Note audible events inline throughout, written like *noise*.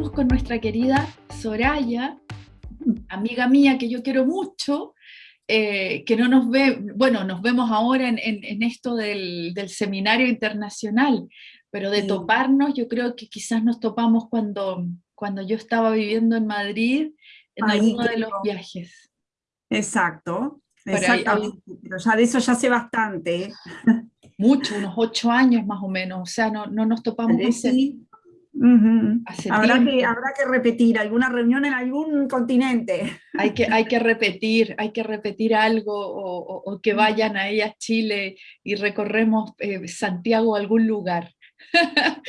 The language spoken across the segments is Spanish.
estamos con nuestra querida Soraya, amiga mía que yo quiero mucho, eh, que no nos ve, bueno, nos vemos ahora en, esto del, seminario internacional, pero de toparnos, yo creo que quizás nos topamos cuando, cuando yo estaba viviendo en Madrid, en alguno de los viajes. Exacto, exactamente, pero ya de eso ya sé bastante. Mucho, unos ocho años más o menos, o sea, no, no nos topamos habrá, que, habrá que repetir alguna reunión en algún continente. Hay que, hay que *laughs* repetir, hay que repetir algo o, que vayan ahí a Chile y recorremos eh, Santiago algún lugar. *laughs*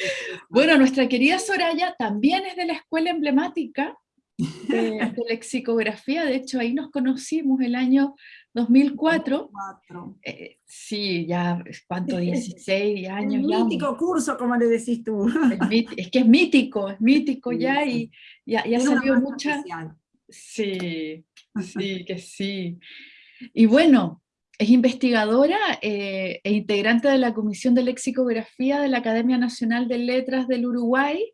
bueno, nuestra querida Soraya también es de la escuela emblemática de, lexicografía, *laughs* de hecho ahí nos conocimos el año 2004. Eh, sí, ya, ¿cuánto? 16 años. El mítico curso, como le decís tú. Es, que es mítico, es mítico ya y ya, ya salió mucha... Sí, sí, *laughs* que sí. Y bueno, es investigadora eh, e integrante de la Comisión de Lexicografía de la Academia Nacional de Letras del Uruguay,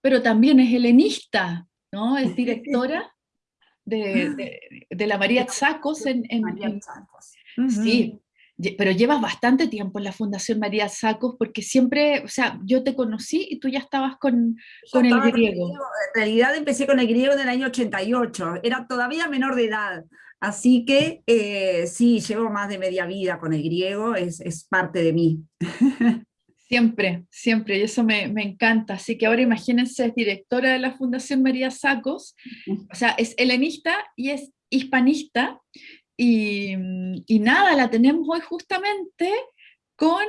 pero también es helenista, ¿no? Es *laughs* directora de, la María Zacos en... Sí, pero llevas bastante tiempo en la Fundación María Sacos porque siempre, o sea, yo te conocí y tú ya estabas con, con el griego. En realidad empecé con el griego en el año 88, era todavía menor de edad, así que eh, sí, llevo más de media vida con el griego, es, es parte de mí. *laughs* Siempre, siempre, y eso me, encanta. Así que ahora imagínense, es directora de la Fundación María Sacos, o sea, es helenista y es hispanista, y, nada, la tenemos hoy justamente con,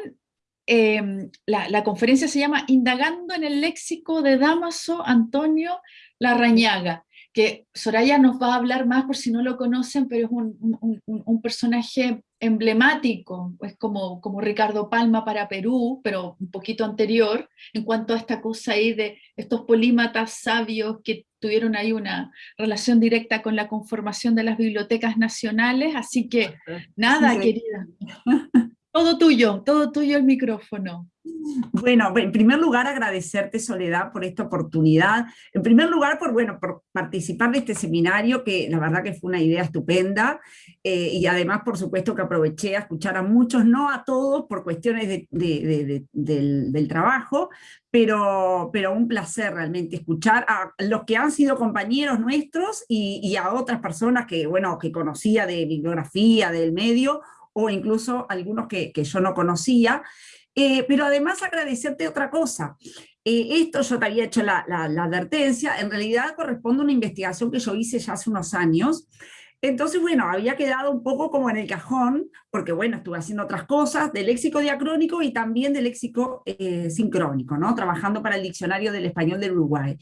em, la, la, conferencia se llama Indagando en el léxico de Damaso Antonio Larrañaga, que Soraya nos va a hablar más por si no lo conocen, pero es un, personaje emblemático, es como, como Ricardo Palma para Perú, pero un poquito anterior, en cuanto a esta cosa ahí de estos polímatas sabios que tuvieron ahí una relación directa con la conformación de las bibliotecas nacionales, así que nada, querida. *laughs* Todo tuyo, todo tuyo el micrófono. Bueno, en primer lugar agradecerte Soledad por esta oportunidad. En primer lugar por, bueno, por participar de este seminario, que la verdad que fue una idea estupenda, eh, y además por supuesto que aproveché a escuchar a muchos, no a todos por cuestiones del, trabajo, pero, pero un placer realmente escuchar a los que han sido compañeros nuestros y, y a otras personas que, bueno, que conocía de bibliografía, del medio, o incluso algunos que, yo no conocía, eh, pero además agradecerte otra cosa. Eh, esto yo te había hecho la, advertencia, en realidad corresponde a una investigación que yo hice ya hace unos años, entonces, bueno, había quedado un poco como en el cajón, porque bueno, estuve haciendo otras cosas de léxico diacrónico y también de léxico eh, sincrónico, ¿no? Trabajando para el diccionario del español del Uruguay.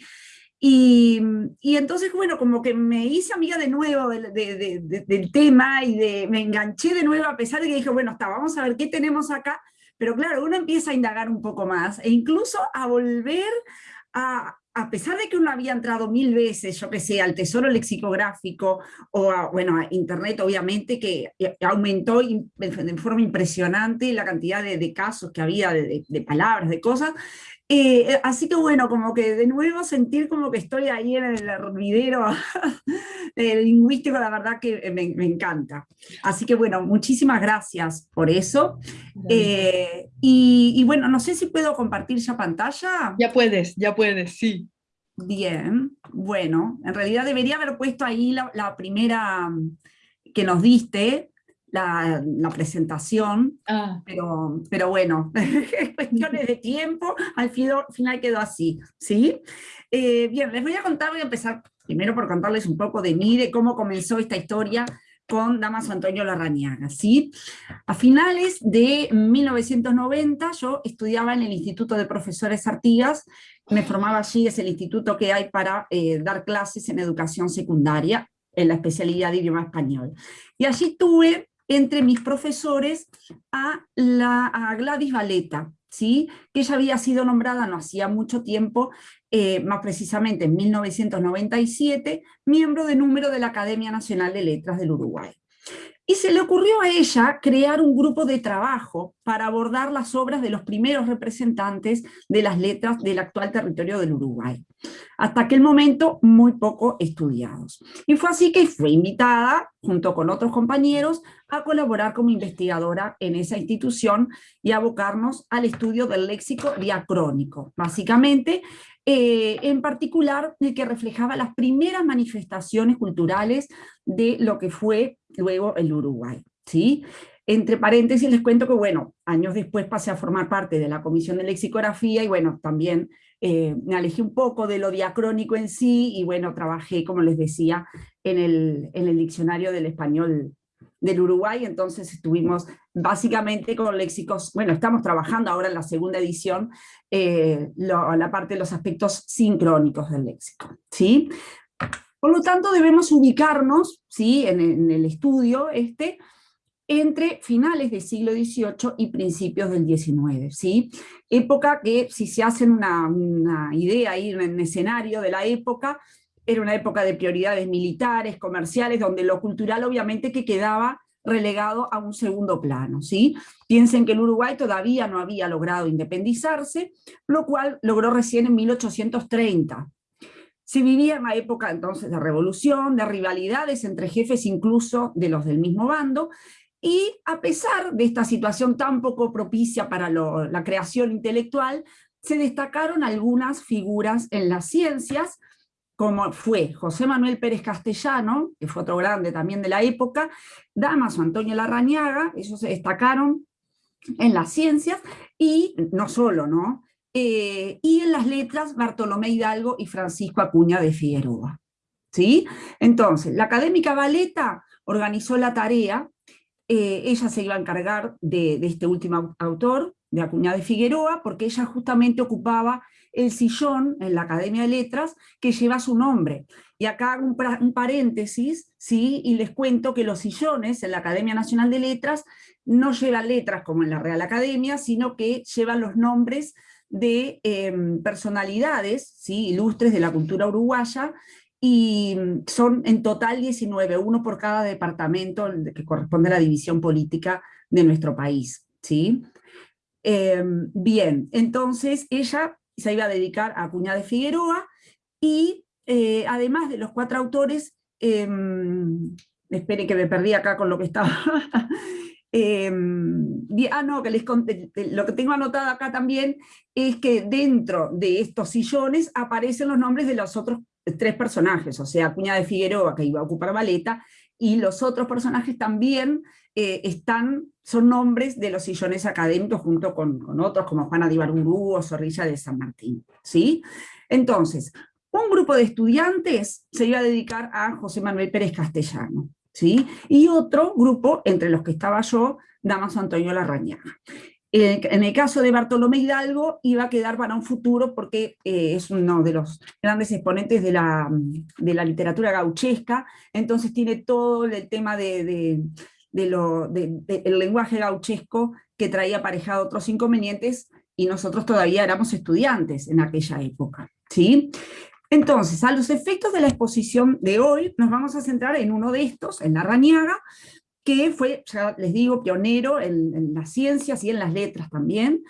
Y, entonces, bueno, como que me hice amiga de nuevo del tema y de, me enganché de nuevo a pesar de que dije, bueno, está, vamos a ver qué tenemos acá, pero claro, uno empieza a indagar un poco más e incluso a volver a, a pesar de que uno había entrado mil veces, yo que sé, al tesoro lexicográfico o a, bueno, a internet obviamente, que aumentó de forma impresionante la cantidad de, casos que había, de, de, palabras, de cosas, eh, así que bueno, como que de nuevo sentir como que estoy ahí en el hervidero *laughs* lingüístico, la verdad que me, encanta. Así que bueno, muchísimas gracias por eso. Eh, y, bueno, no sé si puedo compartir ya pantalla. Ya puedes, ya puedes, sí. Bien, bueno, en realidad debería haber puesto ahí la primera que nos diste, la, presentación, ah. pero, pero bueno, *laughs* cuestiones de tiempo, al final quedó así, ¿sí? Eh, bien, les voy a contar, voy a empezar primero por contarles un poco de mí, de cómo comenzó esta historia con Damaso Antonio Larrañaga, ¿sí? A finales de 1990 yo estudiaba en el Instituto de Profesores Artigas, me formaba allí, es el instituto que hay para eh, dar clases en educación secundaria, en la especialidad de idioma español. Y allí tuve entre mis profesores a, la, Gladys Valeta, ¿sí? que ella había sido nombrada no hacía mucho tiempo, eh, más precisamente en 1997, miembro de número de la Academia Nacional de Letras del Uruguay. Y se le ocurrió a ella crear un grupo de trabajo para abordar las obras de los primeros representantes de las letras del actual territorio del Uruguay, hasta aquel momento muy poco estudiados. Y fue así que fue invitada, junto con otros compañeros, a colaborar como investigadora en esa institución y abocarnos al estudio del léxico diacrónico, básicamente eh, en particular el que reflejaba las primeras manifestaciones culturales de lo que fue luego el Uruguay. ¿sí? Entre paréntesis les cuento que, bueno, años después pasé a formar parte de la Comisión de Lexicografía y, bueno, también eh, me alejé un poco de lo diacrónico en sí y, bueno, trabajé, como les decía, en el, en el diccionario del español del Uruguay, entonces estuvimos básicamente con léxicos, bueno, estamos trabajando ahora en la segunda edición, eh, la parte de los aspectos sincrónicos del léxico, ¿sí? Por lo tanto, debemos ubicarnos, ¿sí? En, el estudio este, entre finales del siglo XVIII y principios del XIX, ¿sí? Época que, si se hacen una, una idea ahí, en escenario de la época, era una época de prioridades militares, comerciales, donde lo cultural obviamente que quedaba relegado a un segundo plano. ¿sí? Piensen que el Uruguay todavía no había logrado independizarse, lo cual logró recién en 1830. Se vivía en la época entonces de revolución, de rivalidades entre jefes incluso de los del mismo bando, y a pesar de esta situación tan poco propicia para la creación intelectual, se destacaron algunas figuras en las ciencias, como fue José Manuel Pérez Castellano, que fue otro grande también de la época, Damaso Antonio Larrañaga, ellos se destacaron en las ciencias, y no solo, ¿no? Eh, y en las letras Bartolomé Hidalgo y Francisco Acuña de Figueroa. ¿Sí? Entonces, la académica Valeta organizó la tarea, eh, ella se iba a encargar de, este último autor, de Acuña de Figueroa, porque ella justamente ocupaba el sillón en la Academia de Letras que lleva su nombre. Y acá hago un, paréntesis, ¿sí? y les cuento que los sillones en la Academia Nacional de Letras no llevan letras como en la Real Academia, sino que llevan los nombres de em, personalidades ¿sí? ilustres de la cultura uruguaya, y son en total 19, uno por cada departamento que corresponde a la división política de nuestro país. ¿sí? Em, bien, entonces ella se iba a dedicar a Acuña de Figueroa, y eh, además de los cuatro autores, eh, espere que me perdí acá con lo que estaba, *laughs* em, ah no, que les lo que tengo anotado acá también es que dentro de estos sillones aparecen los nombres de los otros tres personajes, o sea, Acuña de Figueroa, que iba a ocupar Valeta, y los otros personajes también eh, están, son nombres de los sillones académicos junto con, otros como Juana de Ibarburu o Zorrilla de San Martín. ¿sí? Entonces, un grupo de estudiantes se iba a dedicar a José Manuel Pérez Castellano, ¿sí? y otro grupo, entre los que estaba yo, Damaso Antonio Larrañaga. En el caso de Bartolomé Hidalgo iba a quedar para un futuro porque eh, es uno de los grandes exponentes de la, de la literatura gauchesca, entonces tiene todo el tema de, el lenguaje gauchesco que traía aparejado otros inconvenientes y nosotros todavía éramos estudiantes en aquella época. ¿sí? Entonces, a los efectos de la exposición de hoy, nos vamos a centrar en uno de estos, en la Rañaga, que fue, ya les digo, pionero en, las ciencias y en las letras también,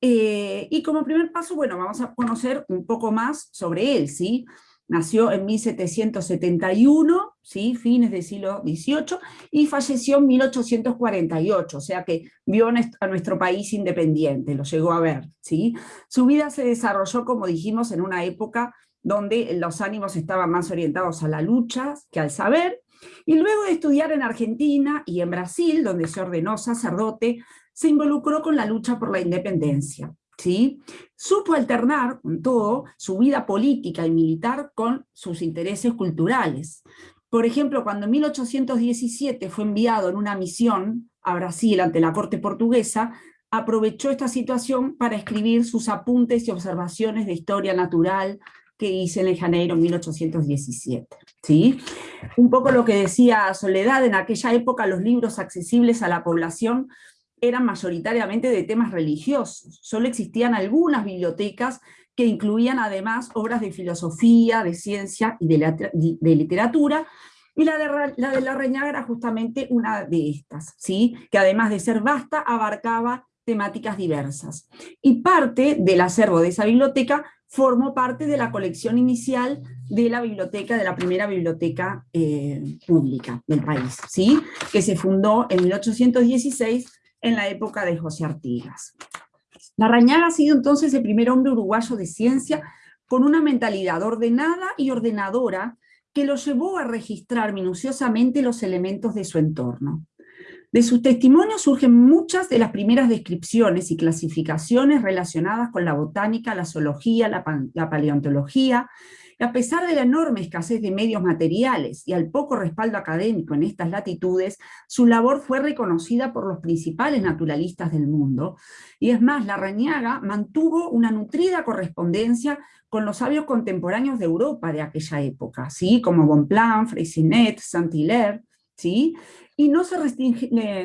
eh, y como primer paso, bueno, vamos a conocer un poco más sobre él, ¿sí? Nació en 1771, ¿sí? fines del siglo XVIII, y falleció en 1848, o sea que vio a nuestro país independiente, lo llegó a ver. ¿sí? Su vida se desarrolló, como dijimos, en una época donde los ánimos estaban más orientados a la lucha que al saber, y luego de estudiar en Argentina y en Brasil, donde se ordenó sacerdote, se involucró con la lucha por la independencia. ¿sí? Supo alternar, con todo, su vida política y militar con sus intereses culturales. Por ejemplo, cuando en 1817 fue enviado en una misión a Brasil ante la corte portuguesa, aprovechó esta situación para escribir sus apuntes y observaciones de historia natural que hice en el Janeiro 1817. ¿sí? Un poco lo que decía Soledad, en aquella época los libros accesibles a la población eran mayoritariamente de temas religiosos. Solo existían algunas bibliotecas que incluían además obras de filosofía, de ciencia y de, literatura, Y la de, la de Reñaga era justamente una de estas, ¿sí? que además de ser vasta, abarcaba temáticas diversas. Y parte del acervo de esa biblioteca formó parte de la colección inicial de la biblioteca, de la primera biblioteca eh, pública del país, ¿sí? que se fundó en 1816 en la época de José Artigas. Larrañaga ha sido entonces el primer hombre uruguayo de ciencia con una mentalidad ordenada y ordenadora que lo llevó a registrar minuciosamente los elementos de su entorno. De sus testimonios surgen muchas de las primeras descripciones y clasificaciones relacionadas con la botánica, la zoología, la, paleontología, y a pesar de la enorme escasez de medios materiales y al poco respaldo académico en estas latitudes, su labor fue reconocida por los principales naturalistas del mundo, y es más, la Rañaga mantuvo una nutrida correspondencia con los sabios contemporáneos de Europa de aquella época, ¿sí? como Bonpland, Freycinet, Saint-Hilaire, ¿sí? y no se,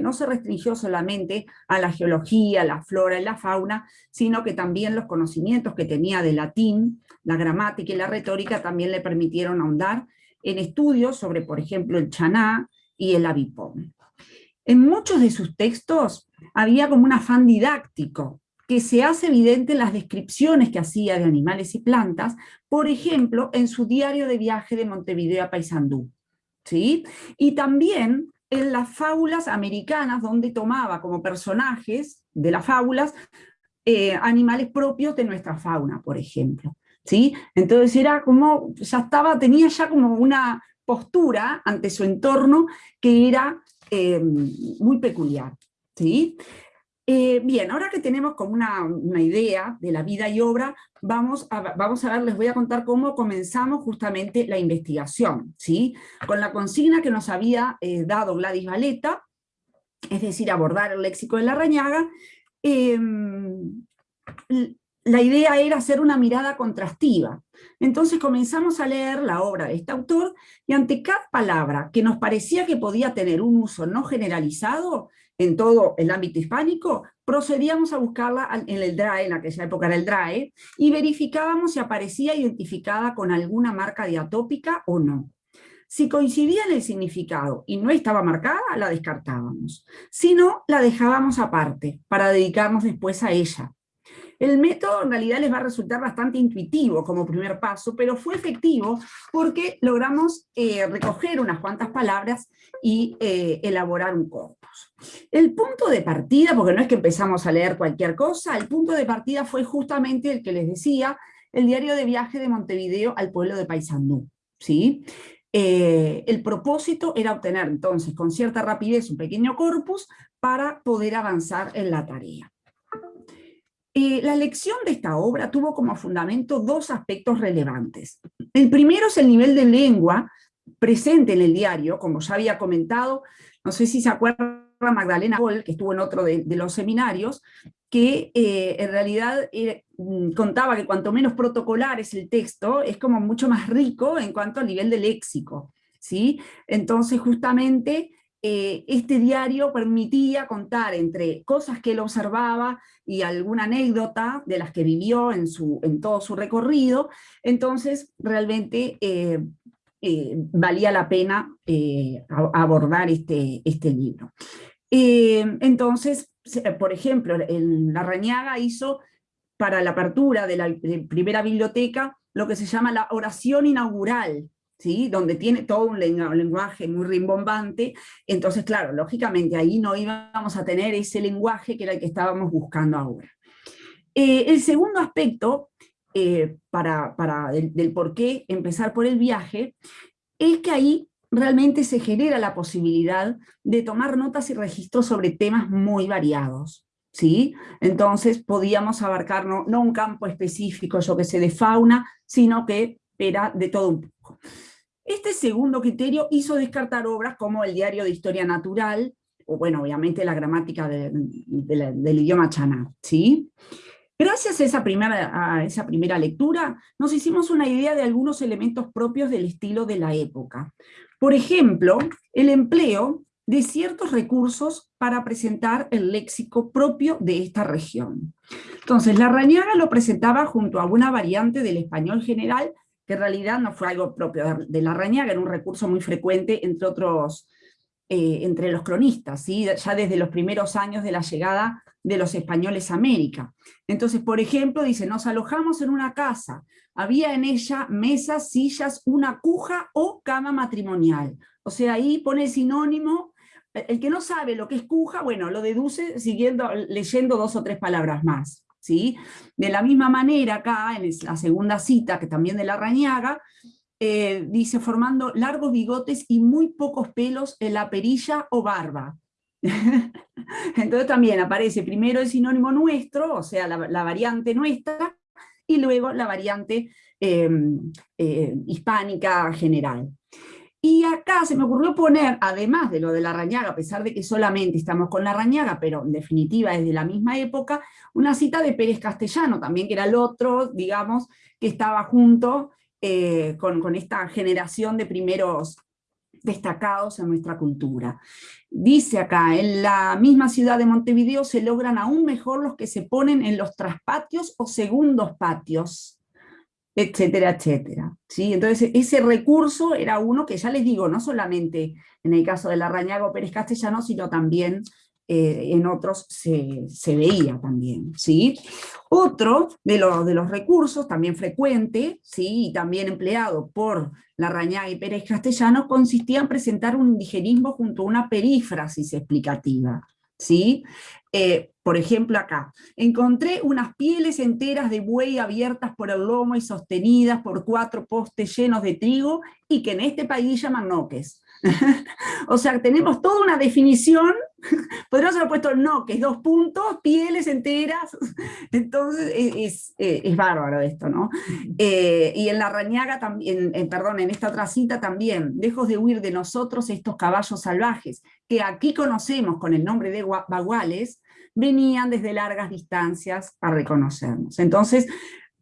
no se restringió solamente a la geología, la flora y la fauna, sino que también los conocimientos que tenía de latín, la gramática y la retórica también le permitieron ahondar en estudios sobre, por ejemplo, el chaná y el avipón. En muchos de sus textos había como un afán didáctico, que se hace evidente en las descripciones que hacía de animales y plantas, por ejemplo, en su diario de viaje de Montevideo a Paysandú. ¿Sí? Y también en las fábulas americanas, donde tomaba como personajes de las fábulas eh, animales propios de nuestra fauna, por ejemplo. ¿sí? Entonces era como, ya estaba, tenía ya como una postura ante su entorno que era eh, muy peculiar. ¿sí? Eh, bien, ahora que tenemos como una, idea de la vida y obra, vamos a, vamos a ver, les voy a contar cómo comenzamos justamente la investigación, ¿sí? Con la consigna que nos había eh, dado Gladys Valeta, es decir, abordar el léxico de la rañaga, em, la idea era hacer una mirada contrastiva. Entonces comenzamos a leer la obra de este autor, y ante cada palabra que nos parecía que podía tener un uso no generalizado, en todo el ámbito hispánico, procedíamos a buscarla en el DRAE, en aquella época era el DRAE, y verificábamos si aparecía identificada con alguna marca diatópica o no. Si coincidía en el significado y no estaba marcada, la descartábamos. Si no, la dejábamos aparte, para dedicarnos después a ella. El método en realidad les va a resultar bastante intuitivo como primer paso, pero fue efectivo porque logramos eh, recoger unas cuantas palabras y eh, elaborar un corpus. El punto de partida, porque no es que empezamos a leer cualquier cosa, el punto de partida fue justamente el que les decía, el diario de viaje de Montevideo al pueblo de Paysandú. ¿sí? Eh, el propósito era obtener entonces con cierta rapidez un pequeño corpus para poder avanzar en la tarea. Eh, la lección de esta obra tuvo como fundamento dos aspectos relevantes. El primero es el nivel de lengua presente en el diario, como ya había comentado, no sé si se acuerda Magdalena Gol, que estuvo en otro de, los seminarios, que eh, en realidad eh, mm, contaba que cuanto menos protocolar es el texto, es como mucho más rico en cuanto al nivel de léxico. ¿sí? Entonces justamente este diario permitía contar entre cosas que él observaba y alguna anécdota de las que vivió en, su, en todo su recorrido, entonces realmente eh, eh, valía la pena abordar este, este libro. entonces, por ejemplo, la Rañaga hizo para la apertura de la primera biblioteca lo que se llama la oración inaugural, donde tiene todo un lenguaje muy rimbombante, entonces claro, lógicamente ahí no íbamos a tener ese lenguaje que era el que estábamos buscando ahora. Eh, el segundo aspecto, eh, para, para del, por qué empezar por el viaje, es que ahí realmente se genera la posibilidad de tomar notas y registros sobre temas muy variados. ¿sí? Entonces podíamos abarcar no, no un campo específico, yo que sé, de fauna, sino que era de todo un poco. Este segundo criterio hizo descartar obras como el Diario de Historia Natural, o bueno, obviamente la gramática del idioma chaná, ¿sí? Gracias a esa, primera, a esa primera lectura, nos hicimos una idea de algunos elementos propios del estilo de la época. Por ejemplo, el empleo de ciertos recursos para presentar el léxico propio de esta región. Entonces, la Rañaga lo presentaba junto a una variante del español general que en realidad no fue algo propio de la Rañaga, era un recurso muy frecuente entre otros, eh, entre los cronistas, ¿sí? ya desde los primeros años de la llegada de los españoles a América. Entonces, por ejemplo, dice, nos alojamos en una casa, había en ella mesas, sillas, una cuja o cama matrimonial. O sea, ahí pone el sinónimo, el que no sabe lo que es cuja, bueno, lo deduce siguiendo, leyendo dos o tres palabras más. ¿Sí? De la misma manera, acá, en la segunda cita, que también de la Rañaga, eh, dice, formando largos bigotes y muy pocos pelos en la perilla o barba. *laughs* Entonces también aparece primero el sinónimo nuestro, o sea, la, variante nuestra, y luego la variante em, eh, hispánica general. Y acá se me ocurrió poner, además de lo de la rañaga, a pesar de que solamente estamos con la rañaga, pero en definitiva es de la misma época, una cita de Pérez Castellano, también que era el otro, digamos, que estaba junto eh, con, con esta generación de primeros destacados en nuestra cultura. Dice acá, en la misma ciudad de Montevideo se logran aún mejor los que se ponen en los traspatios o segundos patios, etcétera, etcétera. ¿sí? Entonces ese recurso era uno que ya les digo, no solamente en el caso de la Rañago Pérez Castellano, sino también eh, en otros se, veía también. ¿sí? Otro de, de los recursos, también frecuente, ¿sí? y también empleado por Larrañaga y Pérez Castellano, consistía en presentar un indigenismo junto a una perífrasis explicativa. ¿sí? Eh, por ejemplo acá, encontré unas pieles enteras de buey abiertas por el lomo y sostenidas por cuatro postes llenos de trigo y que en este país llaman noques. *laughs* o sea, tenemos toda una definición, *laughs* podríamos haber puesto no, que es dos puntos, pieles enteras, *laughs* entonces es, es, bárbaro esto, ¿no? Eh, y en la rañaga también, perdón, en esta otra cita también, lejos de huir de nosotros estos caballos salvajes, que aquí conocemos con el nombre de baguales, venían desde largas distancias a reconocernos. Entonces,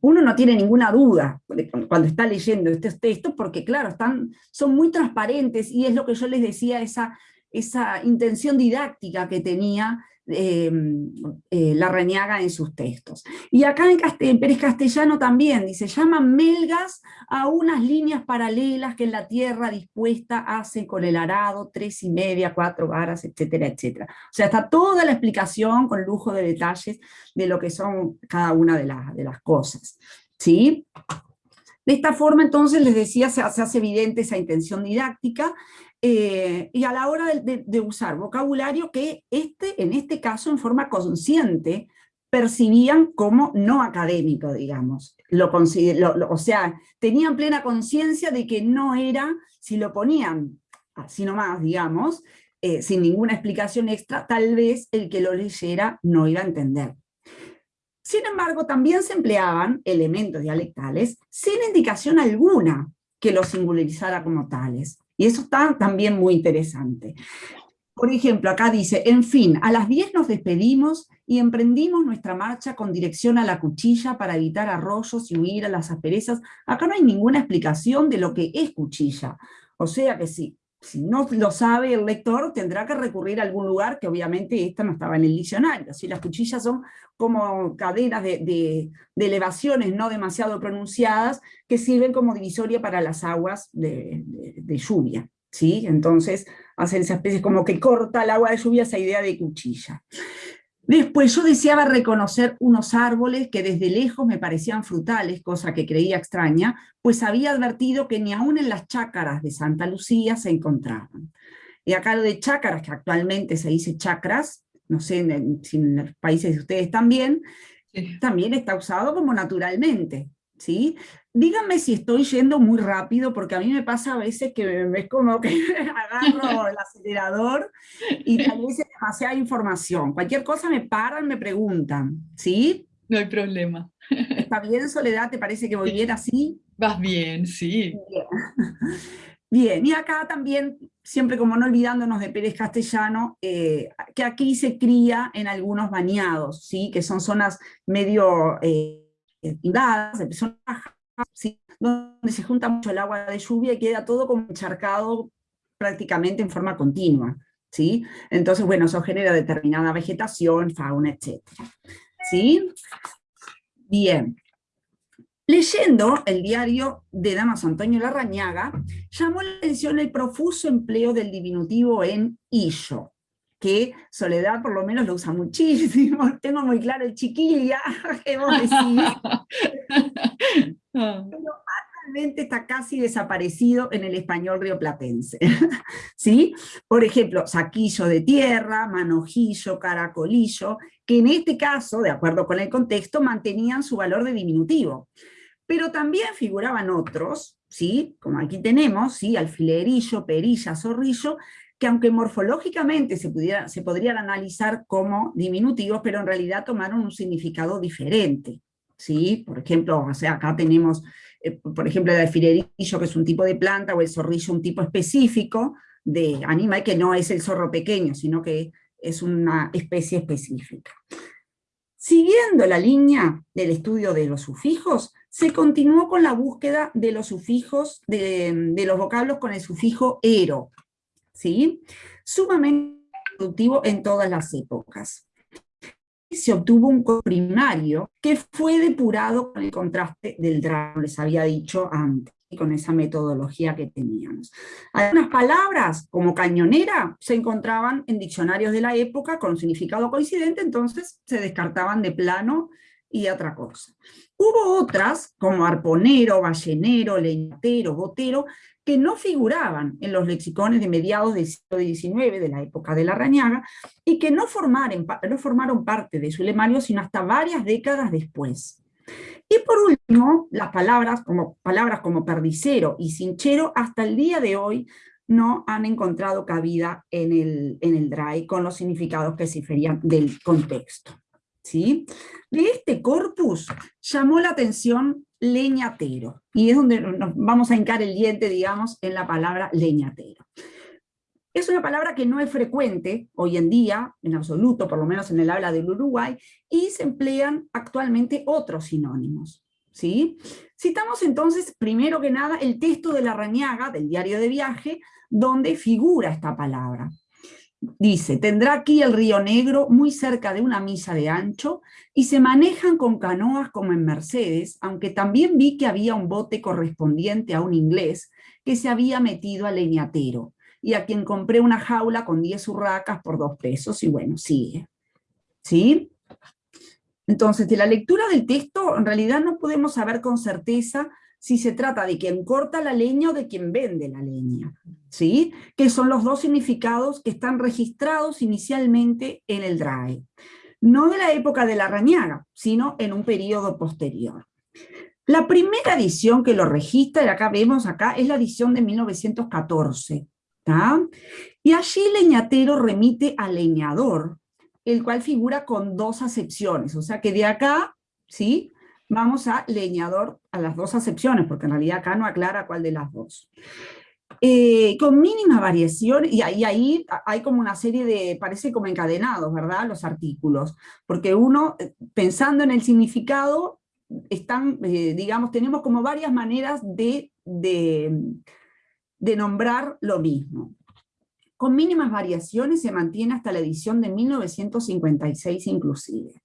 uno no tiene ninguna duda cuando está leyendo estos textos, porque claro, están, son muy transparentes, y es lo que yo les decía, esa, esa intención didáctica que tenía Em, eh, la Reñaga en sus textos. Y acá en, Pérez Castellano también dice, llaman melgas a unas líneas paralelas que en la tierra dispuesta hacen con el arado, tres y media, cuatro varas, etcétera, etcétera. O sea, está toda la explicación con lujo de detalles de lo que son cada una de, de las cosas. ¿Sí? De esta forma, entonces, les decía, se, hace evidente esa intención didáctica, eh, y a la hora de, usar vocabulario que este, en este caso, en forma consciente, percibían como no académico, digamos. Lo, o sea, tenían plena conciencia de que no era, si lo ponían así nomás, digamos, eh, sin ninguna explicación extra, tal vez el que lo leyera no iba a entender. Sin embargo, también se empleaban elementos dialectales sin indicación alguna que los singularizara como tales. Y eso está también muy interesante. Por ejemplo, acá dice, en fin, a las 10 nos despedimos y emprendimos nuestra marcha con dirección a la cuchilla para evitar arroyos y huir a las asperezas. Acá no hay ninguna explicación de lo que es cuchilla. O sea que sí, si no lo sabe el lector, tendrá que recurrir a algún lugar que obviamente esta no estaba en el diccionario. Si las cuchillas son como cadenas de, elevaciones no demasiado pronunciadas que sirven como divisoria para las aguas de, lluvia. ¿sí? Entonces hacen esa especie como que corta el agua de lluvia esa idea de cuchilla. Después yo deseaba reconocer unos árboles que desde lejos me parecían frutales, cosa que creía extraña, pues había advertido que ni aún en las chácaras de Santa Lucía se encontraban. Y acá lo de chácaras, que actualmente se dice chacras, no sé si en los países de ustedes también, también está usado como naturalmente. ¿sí? Díganme si estoy yendo muy rápido, porque a mí me pasa a veces que es como que *laughs* agarro el acelerador y tal vez es demasiada información. Cualquier cosa me paran, me preguntan, ¿sí? No hay problema. ¿Está bien, Soledad? ¿Te parece que voy bien así? Vas bien, sí. *laughs* Bien. y acá también, siempre como no olvidándonos de Pérez Castellano, eh, que aquí se cría en algunos bañados, ¿sí? que son zonas medio... Eh, de donde se junta mucho el agua de lluvia y queda todo como encharcado prácticamente en forma continua. ¿sí? Entonces, bueno, eso genera determinada vegetación, fauna, etc. ¿Sí? Bien. Leyendo el diario de Damaso Antonio Larrañaga, llamó la atención el profuso empleo del diminutivo en illo, que Soledad por lo menos lo usa muchísimo, *laughs* tengo muy claro el chiquilla, *laughs* que vos decís. *laughs* Ah. Pero actualmente está casi desaparecido en el español rioplatense. ¿Sí? Por ejemplo, saquillo de tierra, manojillo, caracolillo, que en este caso, de acuerdo con el contexto, mantenían su valor de diminutivo. Pero también figuraban otros, ¿sí? como aquí tenemos, ¿sí? alfilerillo, perilla, zorrillo, que aunque morfológicamente se, pudiera, se podrían analizar como diminutivos, pero en realidad tomaron un significado diferente. ¿sí? Por ejemplo, o sea, acá tenemos, eh, por ejemplo, el alfilerillo, que es un tipo de planta, o el zorrillo, un tipo específico de animal, que no es el zorro pequeño, sino que es una especie específica. Siguiendo la línea del estudio de los sufijos, se continuó con la búsqueda de los sufijos, de, de los vocablos con el sufijo ero, ¿sí? Sumamente productivo en todas las épocas. Se obtuvo un primario que fue depurado con el contraste del drama, les había dicho antes, con esa metodología que teníamos. Algunas palabras, como cañonera, se encontraban en diccionarios de la época con significado coincidente, entonces se descartaban de plano y otra cosa. Hubo otras, como arponero, ballenero, leñatero, botero, que no figuraban en los lexicones de mediados del siglo XIX, de la época de la Rañaga, y que no formaron, parte de su lemario sino hasta varias décadas después. Y por último, las palabras como, palabras como perdicero y cinchero hasta el día de hoy no han encontrado cabida en el, en el con los significados que se diferían del contexto. ¿sí? De este corpus llamó la atención leñatero, y es donde nos vamos a hincar el diente, digamos, en la palabra leñatero. Es una palabra que no es frecuente hoy en día, en absoluto, por lo menos en el habla del Uruguay, y se emplean actualmente otros sinónimos. ¿sí? Citamos entonces, primero que nada, el texto de la Rañaga, del diario de viaje, donde figura esta palabra. Dice, tendrá aquí el río Negro muy cerca de una misa de ancho y se manejan con canoas como en Mercedes, aunque también vi que había un bote correspondiente a un inglés que se había metido al leñatero y a quien compré una jaula con 10 urracas por dos pesos y bueno, sigue. ¿Sí? Entonces, de la lectura del texto, en realidad no podemos saber con certeza si se trata de quien corta la leña o de quien vende la leña, ¿sí? que son los dos significados que están registrados inicialmente en el DRAE. No de la época de la rañaga, sino en un periodo posterior. La primera edición que lo registra, y acá vemos acá, es la edición de 1914. Y allí leñatero remite a leñador, el cual figura con dos acepciones, o sea que de acá, ¿sí? Vamos a leñador a las dos acepciones, porque en realidad acá no aclara cuál de las dos. Eh, con mínima variación, y ahí, hay como una serie de, parece como encadenados, ¿verdad? Los artículos, porque uno, eh, pensando en el significado, están, eh, digamos, tenemos como varias maneras de, de nombrar lo mismo. Con mínimas variaciones se mantiene hasta la edición de 1956 inclusive.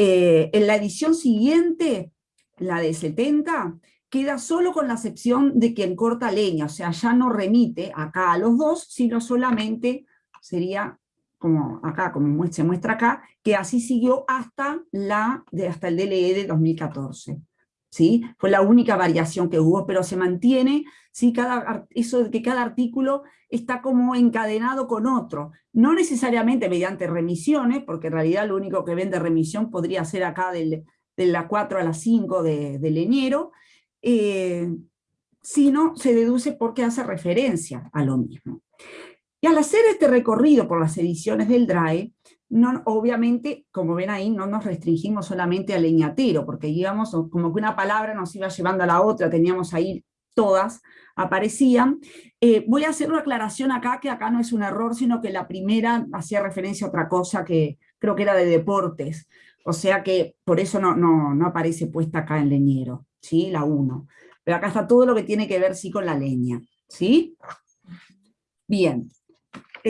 Eh, en la edición siguiente, la de 70, queda solo con la excepción de quien corta leña, o sea, ya no remite acá a los dos, sino solamente sería como acá, como se muestra acá, que así siguió hasta, la, hasta el DLE de 2014. ¿Sí? Fue la única variación que hubo, pero se mantiene ¿sí? cada, eso de que cada artículo está como encadenado con otro, no necesariamente mediante remisiones, porque en realidad lo único que ven de remisión podría ser acá del, de la 4 a la 5 de, de leñero, eh, sino se deduce porque hace referencia a lo mismo. Y al hacer este recorrido por las ediciones del DRAE, obviamente, como ven ahí, no nos restringimos solamente al leñatero, porque digamos, como que una palabra nos iba llevando a la otra, teníamos ahí todas, aparecían. Eh, voy a hacer una aclaración acá, que acá no es un error, sino que la primera hacía referencia a otra cosa que creo que era de deportes, o sea que por eso no, no, aparece puesta acá en leñero, ¿sí? la 1. Pero acá está todo lo que tiene que ver sí con la leña, ¿sí? Bien.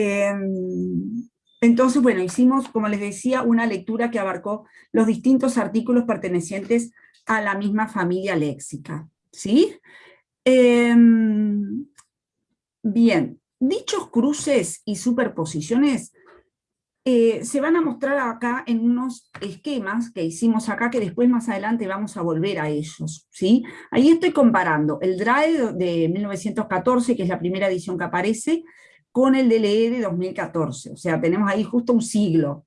Em, entonces, bueno, hicimos, como les decía, una lectura que abarcó los distintos artículos pertenecientes a la misma familia léxica. ¿sí? Em, bien, dichos cruces y superposiciones eh, se van a mostrar acá en unos esquemas que hicimos acá, que después más adelante vamos a volver a ellos, ¿sí? Ahí estoy comparando el DRAE de 1914, que es la primera edición que aparece, con el DLE de 2014, o sea, tenemos ahí justo un siglo.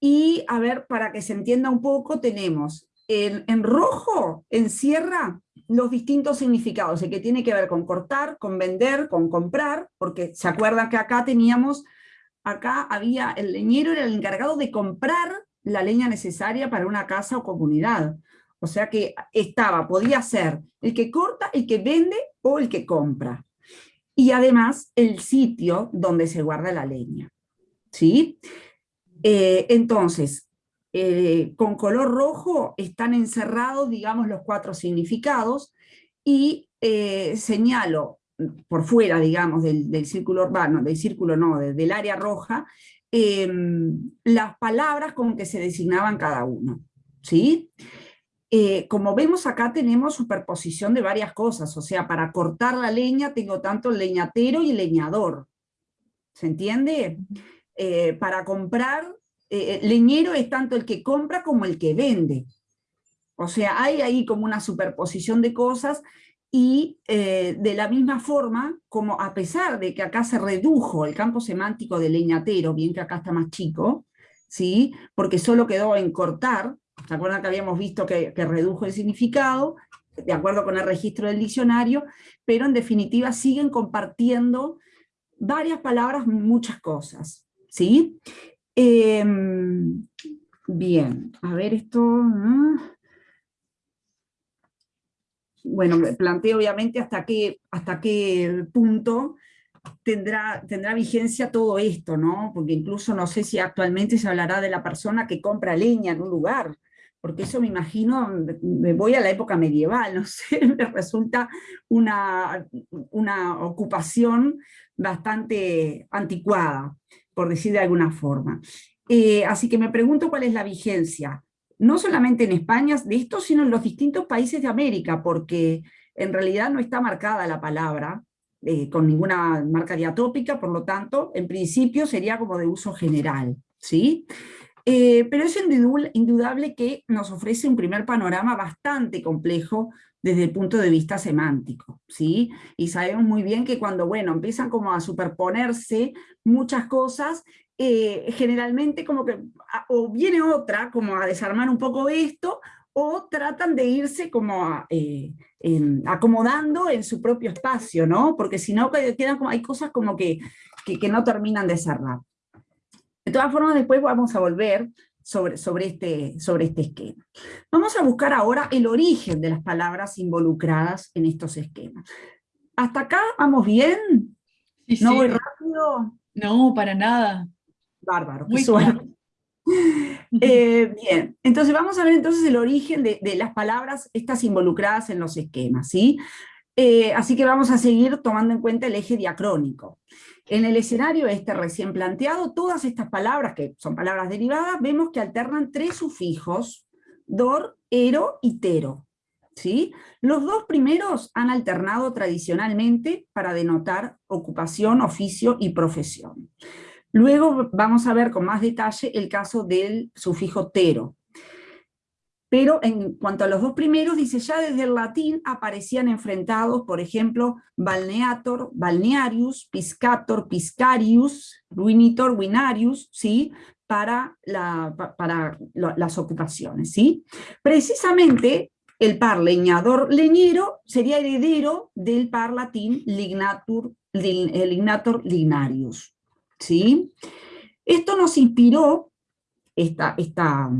Y, a ver, para que se entienda un poco, tenemos en, en rojo, encierra los distintos significados, el que tiene que ver con cortar, con vender, con comprar, porque se acuerdan que acá teníamos acá había, el leñero era el encargado de comprar la leña necesaria para una casa o comunidad. O sea que estaba, podía ser el que corta, el que vende o el que compra. Y además el sitio donde se guarda la leña. ¿Sí? Eh, entonces, eh, con color rojo están encerrados, digamos, los cuatro significados y eh, señalo por fuera, digamos, del, círculo urbano, del círculo no, del área roja, em, las palabras con que se designaban cada uno. ¿sí? Eh, como vemos acá tenemos superposición de varias cosas, o sea, para cortar la leña tengo tanto leñatero y leñador. ¿Se entiende? Eh, para comprar, eh, leñero es tanto el que compra como el que vende. O sea, hay ahí como una superposición de cosas y de la misma forma, como a pesar de que acá se redujo el campo semántico de leñatero, bien que acá está más chico, ¿sí? porque solo quedó en cortar, ¿se acuerdan que habíamos visto que, redujo el significado? De acuerdo con el registro del diccionario, pero en definitiva siguen compartiendo varias palabras, muchas cosas. ¿sí? Em, bien, a ver esto... bueno, planteo obviamente hasta qué, hasta qué punto tendrá, tendrá vigencia todo esto, ¿no? Porque incluso no sé si actualmente se hablará de la persona que compra leña en un lugar, porque eso me imagino, me voy a la época medieval, no *laughs* sé, me resulta una, una ocupación bastante anticuada, por decir de alguna forma. Eh, así que me pregunto cuál es la vigencia no solamente en España de esto, sino en los distintos países de América, porque en realidad no está marcada la palabra eh, con ninguna marca diatópica, por lo tanto, en principio sería como de uso general, ¿sí? Eh, pero es indudable que nos ofrece un primer panorama bastante complejo desde el punto de vista semántico, ¿sí? Y sabemos muy bien que cuando, bueno, empiezan como a superponerse muchas cosas, eh, generalmente como que o viene otra como a desarmar un poco esto, o tratan de irse como eh, acomodando en su propio espacio, ¿no? Porque si no, quedan como, hay cosas como que, que, no terminan de cerrar. De todas formas, después vamos a volver sobre, sobre, este, sobre este esquema. Vamos a buscar ahora el origen de las palabras involucradas en estos esquemas. ¿Hasta acá vamos bien? ¿No voy rápido? No, para nada. Bárbaro, Muy suerte. *laughs* Eh, bien, entonces vamos a ver entonces el origen de, las palabras estas involucradas en los esquemas, ¿sí? Eh, así que vamos a seguir tomando en cuenta el eje diacrónico. En el escenario este recién planteado, todas estas palabras, que son palabras derivadas, vemos que alternan tres sufijos, dor, ero y tero. ¿sí? Los dos primeros han alternado tradicionalmente para denotar ocupación, oficio y profesión. Luego vamos a ver con más detalle el caso del sufijo tero. Pero en cuanto a los dos primeros, dice ya desde el latín aparecían enfrentados, por ejemplo, balneator, balnearius, piscator, piscarius, ruinitor, winarius, ¿sí? para, las ocupaciones. ¿sí? Precisamente el par leñador leñero sería heredero del par latín lignatur, lignator lignarius. ¿sí? Esto nos inspiró, esta, esta,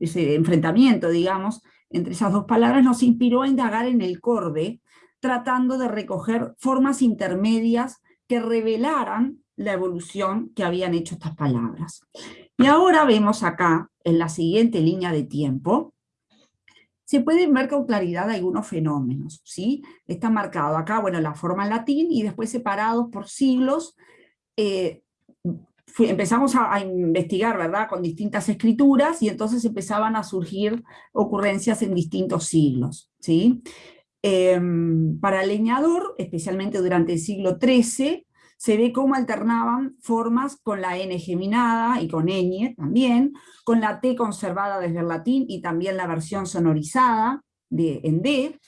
ese enfrentamiento, digamos, entre esas dos palabras, nos inspiró a indagar en el corde, tratando de recoger formas intermedias que revelaran la evolución que habían hecho estas palabras. Y ahora vemos acá, en la siguiente línea de tiempo, se pueden ver con claridad algunos fenómenos, ¿sí? Está marcado acá, bueno, la forma en latín y después separados por siglos eh, empezamos a, investigar, ¿verdad?, con distintas escrituras, y entonces empezaban a surgir ocurrencias en distintos siglos, ¿sí? Em, para leñador, especialmente durante el siglo XIII, se ve cómo alternaban formas con la N geminada y con ñ también, con la T conservada desde el latín y también la versión sonorizada de, en D.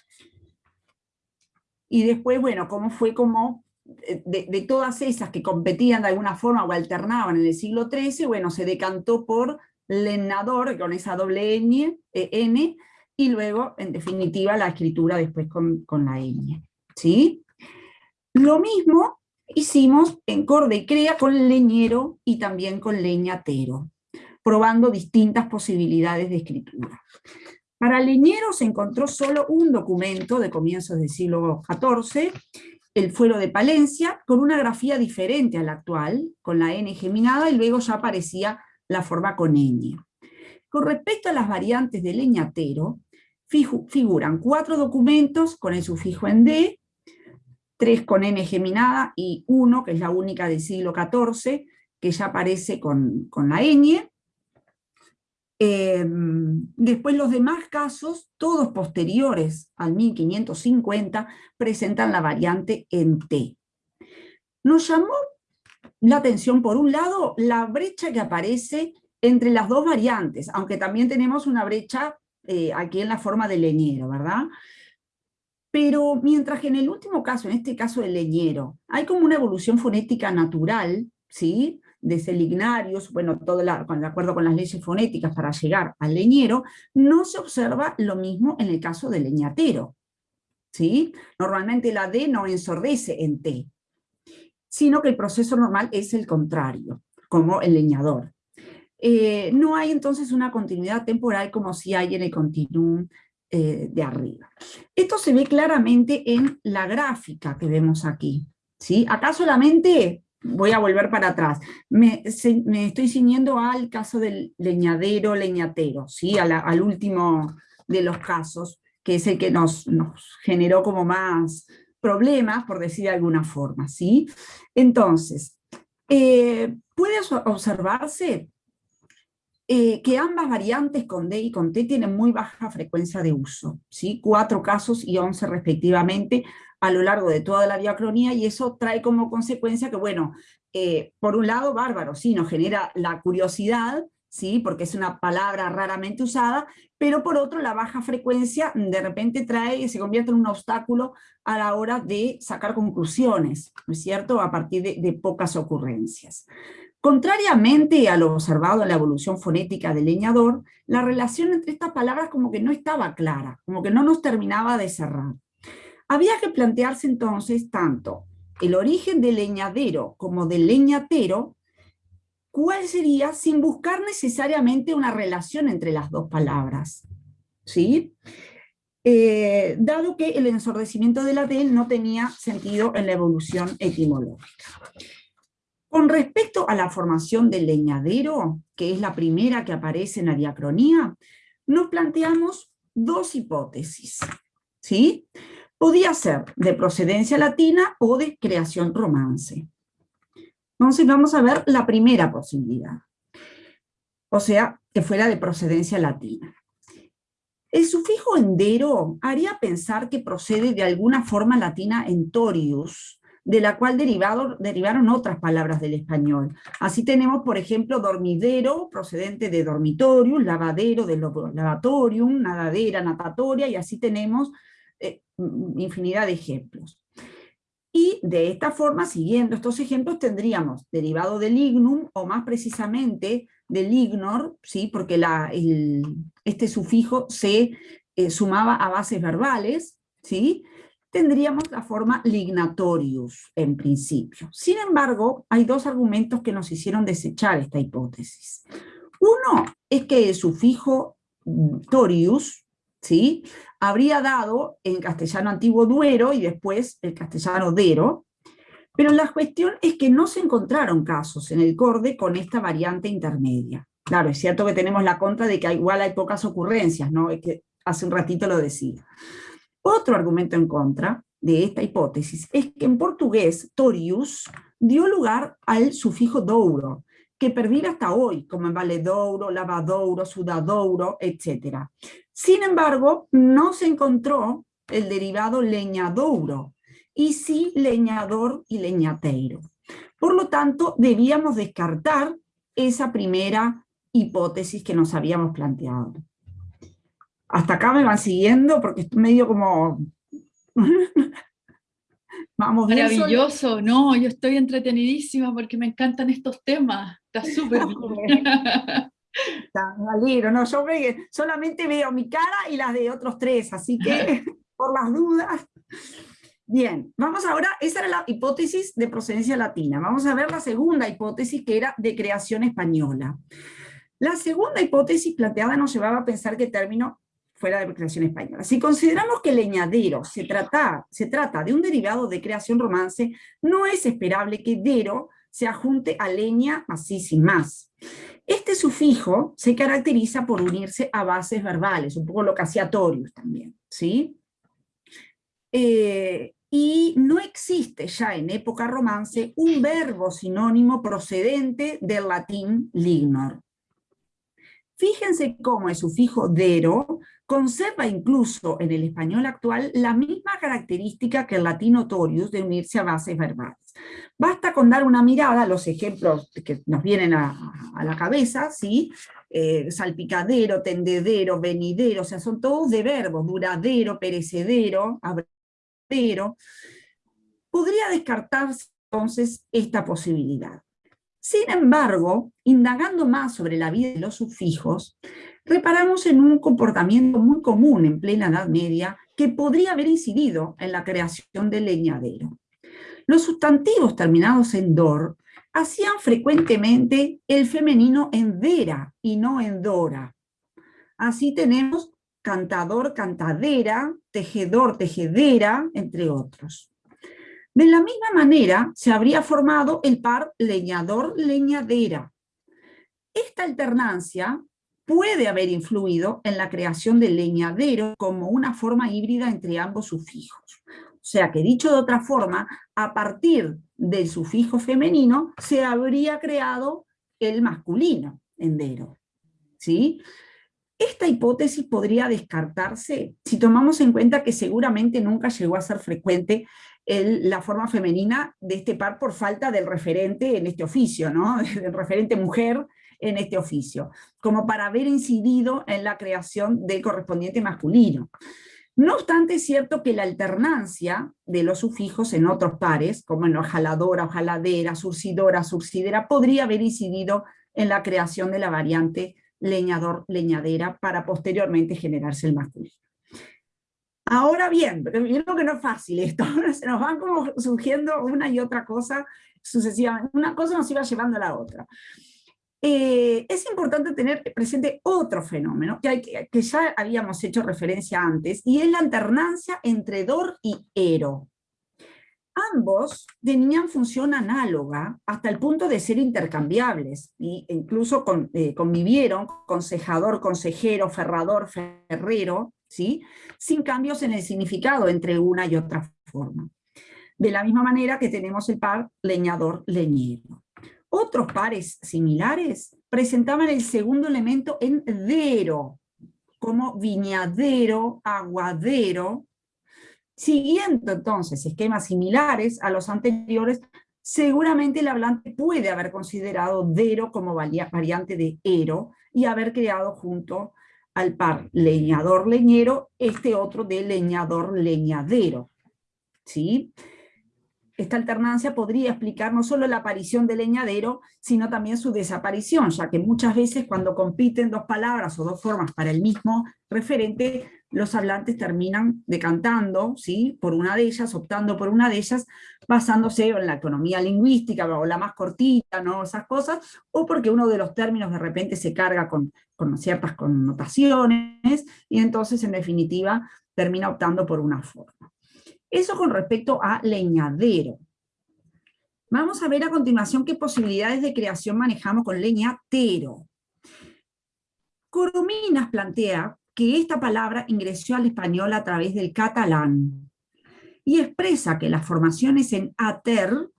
Y después, bueno, cómo fue como eh, de, todas esas que competían de alguna forma o alternaban en el siglo XIII, bueno, se decantó por lenador, con esa doble eh, N, y luego, en definitiva, la escritura después con, con la ñ. ¿sí? Lo mismo hicimos en Corde y Crea con leñero y también con leñatero, probando distintas posibilidades de escritura. Para leñero se encontró solo un documento de comienzos del siglo XIV, el fuero de Palencia, con una grafía diferente a la actual, con la N geminada, y luego ya aparecía la forma con ñ. Con respecto a las variantes de leñatero, figuran cuatro documentos con el sufijo en D, tres con N geminada y uno, que es la única del siglo XIV, que ya aparece con, la ñ. Em, después los demás casos, todos posteriores al 1550, presentan la variante en T. Nos llamó la atención, por un lado, la brecha que aparece entre las dos variantes, aunque también tenemos una brecha eh, aquí en la forma de leñero, ¿verdad? Pero mientras que en el último caso, en este caso del leñero, hay como una evolución fonética natural, ¿sí? Desde lignarios, bueno, todo de acuerdo con las leyes fonéticas para llegar al leñero, no se observa lo mismo en el caso del leñatero, ¿sí? Normalmente la D no ensordece en T, sino que el proceso normal es el contrario, como el leñador. Eh, no hay entonces una continuidad temporal como si hay en el continuum eh, de arriba. Esto se ve claramente en la gráfica que vemos aquí. ¿sí? Acá solamente, voy a volver para atrás, me, estoy ciñendo al caso del leñadero, leñatero, ¿sí? al último de los casos, que es el que nos, generó como más problemas, por decir de alguna forma. ¿sí? Entonces, eh, puede observarse eh, que ambas variantes con D y con T tienen muy baja frecuencia de uso, ¿sí? cuatro casos y once respectivamente a lo largo de toda la diacronía, y eso trae como consecuencia que, bueno, eh, por un lado, bárbaro, sí, nos genera la curiosidad, ¿sí? porque es una palabra raramente usada, pero por otro, la baja frecuencia de repente trae y se convierte en un obstáculo a la hora de sacar conclusiones, ¿no es cierto?, a partir de pocas ocurrencias. Contrariamente a lo observado en la evolución fonética del leñador, la relación entre estas palabras como que no estaba clara, como que no nos terminaba de cerrar. Había que plantearse entonces tanto el origen del leñadero como del leñatero, cuál sería sin buscar necesariamente una relación entre las dos palabras. ¿Sí? Eh, dado que el ensordecimiento de la D no tenía sentido en la evolución etimológica. Con respecto a la formación del leñadero, que es la primera que aparece en la diacronía, nos planteamos dos hipótesis. ¿sí? Podía ser de procedencia latina o de creación romance. Entonces vamos a ver la primera posibilidad. O sea, que fuera de procedencia latina. El sufijo endero haría pensar que procede de alguna forma latina entorius, de la cual derivaron otras palabras del español. Así tenemos, por ejemplo, dormidero, procedente de dormitorium, lavadero de lavatorium, nadadera, natatoria, y así tenemos eh, infinidad de ejemplos. Y de esta forma, siguiendo estos ejemplos, tendríamos derivado del lignum, o más precisamente del ignor, ¿sí? porque la, este sufijo se eh, sumaba a bases verbales, ¿sí? tendríamos la forma lignatorius en principio. Sin embargo, hay dos argumentos que nos hicieron desechar esta hipótesis. Uno es que el sufijo torius, ¿sí? habría dado en castellano antiguo duero y después el castellano dero, pero la cuestión es que no se encontraron casos en el corde con esta variante intermedia. Claro, es cierto que tenemos la contra de que igual hay pocas ocurrencias, ¿no? Es que hace un ratito lo decía. Otro argumento en contra de esta hipótesis es que en portugués torius dio lugar al sufijo douro, que perdura hasta hoy, como en Valedouro, Lavadouro, Sudadouro, etc. Sin embargo, no se encontró el derivado leñadouro, y sí leñador y leñateiro. Por lo tanto, debíamos descartar esa primera hipótesis que nos habíamos planteado. Hasta acá me van siguiendo porque estoy medio como... *laughs* Vamos Maravilloso, no, yo estoy entretenidísima porque me encantan estos temas, está súper bien. *laughs* no, yo solamente veo mi cara y las de otros tres, así que *laughs* por las dudas. Bien, vamos ahora, esa era la hipótesis de procedencia latina. Vamos a ver la segunda hipótesis que era de creación española. La segunda hipótesis planteada nos llevaba a pensar que el término fuera de creación española. Si consideramos que leñadero se trata, se trata de un derivado de creación romance, no es esperable que dero se ajunte a leña así sin más. Este sufijo se caracteriza por unirse a bases verbales, un poco lo también, ¿sí? Eh, y no existe ya en época romance un verbo sinónimo procedente del latín lignor. Fíjense cómo el sufijo dero conserva incluso en el español actual la misma característica que el latín notorius de unirse a bases verbales. Basta con dar una mirada a los ejemplos que nos vienen a, la cabeza, ¿sí? Eh, salpicadero, tendedero, venidero, o sea, son todos de verbos, duradero, perecedero, pero podría descartarse entonces esta posibilidad. Sin embargo, indagando más sobre la vida de los sufijos, reparamos en un comportamiento muy común en plena Edad Media que podría haber incidido en la creación del leñadero. Los sustantivos terminados en dor hacían frecuentemente el femenino en vera y no en dora. Así tenemos cantador, cantadera, tejedor, tejedera, entre otros. De la misma manera, se habría formado el par leñador-leñadera. Esta alternancia puede haber influido en la creación del leñadero como una forma híbrida entre ambos sufijos. O sea que, dicho de otra forma, a partir del sufijo femenino se habría creado el masculino, endero. ¿sí? Esta hipótesis podría descartarse si tomamos en cuenta que seguramente nunca llegó a ser frecuente la forma femenina de este par por falta del referente en este oficio, ¿no? *laughs* del referente mujer en este oficio, como para haber incidido en la creación del correspondiente masculino. No obstante, es cierto que la alternancia de los sufijos en otros pares, como en ojaladora, ojaladera, surcidora, surcidera, podría haber incidido en la creación de la variante leñador, leñadera, para posteriormente generarse el masculino. Ahora bien, yo creo que no es fácil esto, *laughs* se nos van como surgiendo una y otra cosa sucesivamente, una cosa nos iba llevando a la otra. Eh, es importante tener presente otro fenómeno que, ya habíamos hecho referencia antes, y es la alternancia entre dor y ero. Ambos tenían función análoga hasta el punto de ser intercambiables, e incluso eh, convivieron consejador, consejero, ferrador, ferrero, sin cambios en el significado entre una y otra forma. De la misma manera que tenemos el par leñador-leñero. Otros pares similares presentaban el segundo elemento en dero, como viñadero, aguadero, Siguiendo entonces esquemas similares a los anteriores, seguramente el hablante puede haber considerado dero como variante de ero y haber creado junto al par leñador-leñero este otro de leñador-leñadero. ¿Sí? Esta alternancia podría explicar no solo la aparición del leñadero, sino también su desaparición, ya que muchas veces cuando compiten dos palabras o dos formas para el mismo referente, los hablantes terminan decantando ¿sí? por una de ellas, optando por una de ellas, basándose en la economía lingüística o la más cortita, ¿no? esas cosas, o porque uno de los términos de repente se carga con, con ciertas connotaciones, y entonces en definitiva termina optando por una forma. Eso con respecto a leñadero. Vamos a ver a continuación qué posibilidades de creación manejamos con leñatero. Corominas plantea que esta palabra ingresó al español a través del catalán y expresa que las formaciones en ater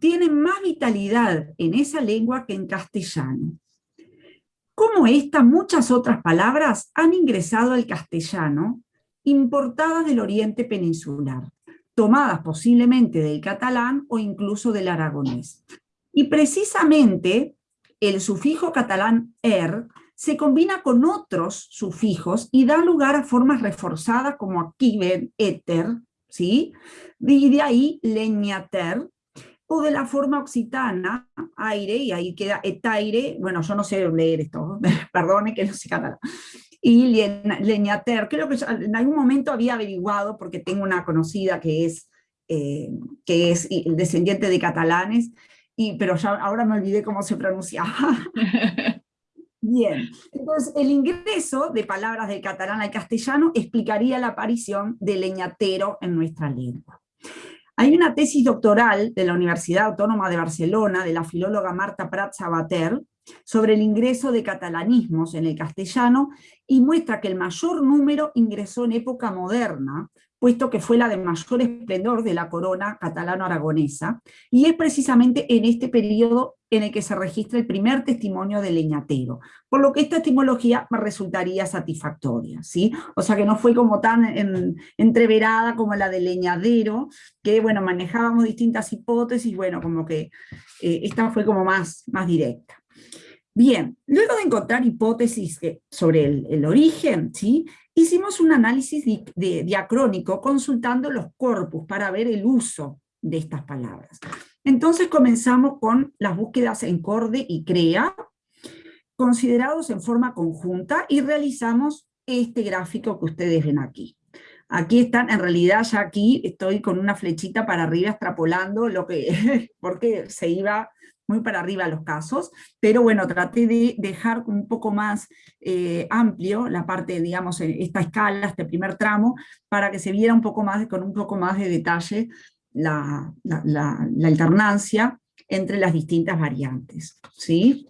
tienen más vitalidad en esa lengua que en castellano. Como esta, muchas otras palabras han ingresado al castellano, importadas del oriente peninsular, tomadas posiblemente del catalán o incluso del aragonés. Y precisamente el sufijo catalán er se combina con otros sufijos y da lugar a formas reforzadas como aquí ven éter, ¿sí? Y de ahí leñater, de la forma occitana, aire, y ahí queda etaire, bueno, yo no sé leer esto, *laughs* perdone que no sé catalán, y leñater, creo que en algún momento había averiguado, porque tengo una conocida que es, eh, que es descendiente de catalanes, y, pero ya ahora me olvidé cómo se pronunciaba. *laughs* Bien, entonces el ingreso de palabras del catalán al castellano explicaría la aparición del leñatero en nuestra lengua. Hay una tesis doctoral de la Universidad Autónoma de Barcelona, de la filóloga Marta Prat Sabater, sobre el ingreso de catalanismos en el castellano y muestra que el mayor número ingresó en época moderna, puesto que fue la de mayor esplendor de la corona catalano-aragonesa, y es precisamente en este periodo en el que se registra el primer testimonio de leñatero, por lo que esta etimología resultaría satisfactoria, ¿sí? O sea que no fue como tan entreverada como la de leñadero, que bueno, manejábamos distintas hipótesis, bueno, como que eh, esta fue como más, más directa. Bien, luego de encontrar hipótesis sobre el, origen, ¿sí? hicimos un análisis diacrónico consultando los corpus para ver el uso de estas palabras. Entonces comenzamos con las búsquedas en Corde y CREA, considerados en forma conjunta, y realizamos este gráfico que ustedes ven aquí. Aquí están, en realidad ya aquí estoy con una flechita para arriba extrapolando lo que, *laughs* porque se iba muy para arriba los casos, pero bueno, traté de dejar un poco más eh, amplio la parte, digamos, esta escala, este primer tramo, para que se viera un poco más, con un poco más de detalle la, alternancia entre las distintas variantes. ¿sí?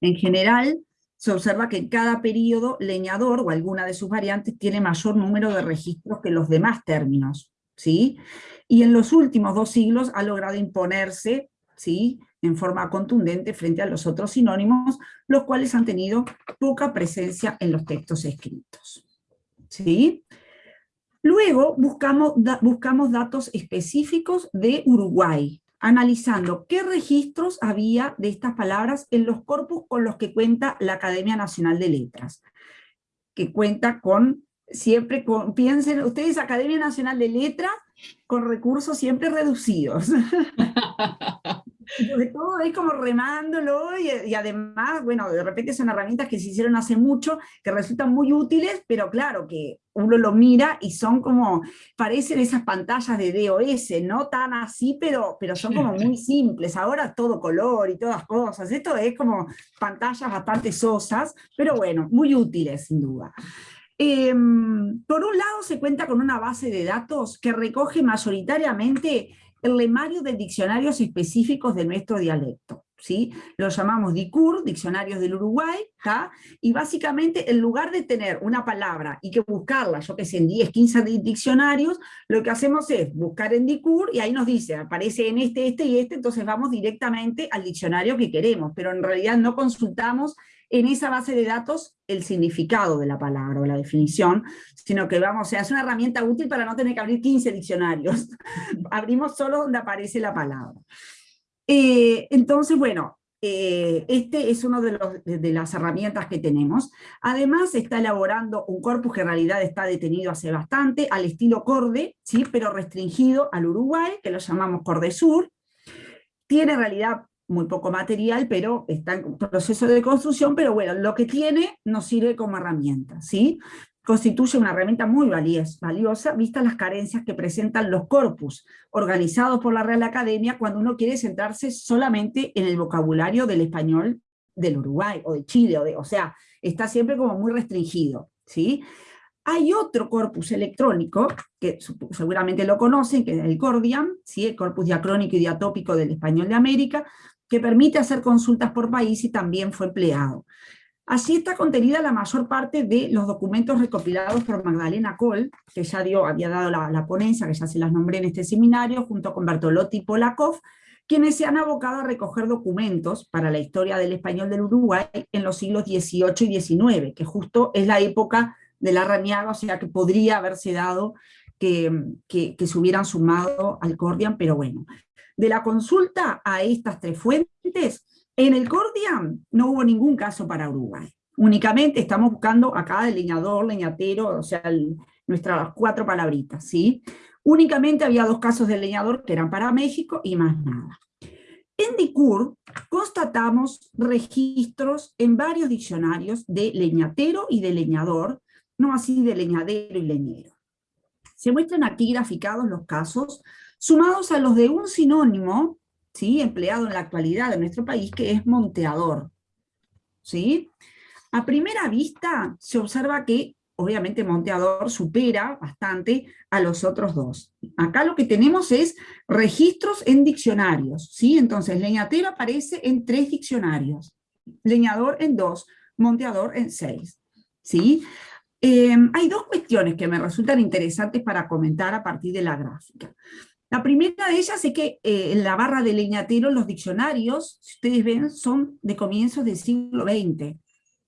En general, se observa que cada periodo leñador o alguna de sus variantes tiene mayor número de registros que los demás términos. ¿sí? Y en los últimos dos siglos ha logrado imponerse ¿sí? en forma contundente frente a los otros sinónimos, los cuales han tenido poca presencia en los textos escritos. ¿sí? Luego buscamos, buscamos datos específicos de Uruguay, analizando qué registros había de estas palabras en los corpus con los que cuenta la Academia Nacional de Letras, que cuenta con, siempre piensen ustedes, Academia Nacional de Letras, con recursos siempre reducidos. *laughs* Sobre todo es como remándolo y, además, bueno, de repente son herramientas que se hicieron hace mucho, que resultan muy útiles, pero claro, que uno lo mira y son como, parecen esas pantallas de DOS, no tan así, pero, pero son como muy *laughs* simples, ahora todo color y todas cosas, esto es como pantallas bastante sosas, pero bueno, muy útiles sin duda. Em, por un lado se cuenta con una base de datos que recoge mayoritariamente el lemario de diccionarios específicos de nuestro dialecto. ¿sí? Lo llamamos DICUR, Diccionarios del Uruguay, y básicamente en lugar de tener una palabra y que buscarla, yo que sé, en 10, 15 diccionarios, lo que hacemos es buscar en DICUR y ahí nos dice, aparece en este, este y este, entonces vamos directamente al diccionario que queremos, pero en realidad no consultamos en esa base de datos el significado de la palabra o la definición, sino que vamos, o sea, es una herramienta útil para no tener que abrir 15 diccionarios. *laughs* Abrimos solo donde aparece la palabra. Eh, entonces, bueno, eh, este es una de, de, las herramientas que tenemos. Además, está elaborando un corpus que en realidad está detenido hace bastante, al estilo Corde, ¿sí? pero restringido al Uruguay, que lo llamamos Corde Sur. Tiene en realidad muy poco material, pero está en proceso de construcción, pero bueno, lo que tiene nos sirve como herramienta, ¿sí? Constituye una herramienta muy valiosa, vistas las carencias que presentan los corpus organizados por la Real Academia cuando uno quiere centrarse solamente en el vocabulario del español del Uruguay o de Chile, o, de, o sea, está siempre como muy restringido, ¿sí? Hay otro corpus electrónico, que seguramente lo conocen, que es el Cordiam, ¿sí? el corpus diacrónico y diatópico del español de América, que permite hacer consultas por país y también fue empleado. Así está contenida la mayor parte de los documentos recopilados por Magdalena Kohl, que ya dio, había dado la, ponencia, que ya se las nombré en este seminario, junto con Bertolotti y Polakov, quienes se han abocado a recoger documentos para la historia del español del Uruguay en los siglos XVIII y XIX, que justo es la época de la raniaga, o sea que podría haberse dado que, que, se hubieran sumado al Cordian, pero bueno. De la consulta a estas tres fuentes, en el Cordian no hubo ningún caso para Uruguay. Únicamente estamos buscando acá leñador, leñatero, o sea, nuestras cuatro palabritas, ¿sí? Únicamente había dos casos de leñador que eran para México y más nada. En DICUR constatamos registros en varios diccionarios de leñatero y de leñador, no así de leñadero y leñero. Se muestran aquí graficados los casos, sumados a los de un sinónimo, ¿sí? empleado en la actualidad en nuestro país, que es monteador. ¿sí? A primera vista se observa que obviamente Monteador supera bastante a los otros dos. Acá lo que tenemos es registros en diccionarios, ¿sí? Entonces, leñatero aparece en tres diccionarios, leñador en dos, monteador en seis, ¿sí? Em, hay dos cuestiones que me resultan interesantes para comentar a partir de la gráfica. La primera de ellas es que eh, en la barra de leñatero los diccionarios, si ustedes ven, son de comienzos del siglo XX.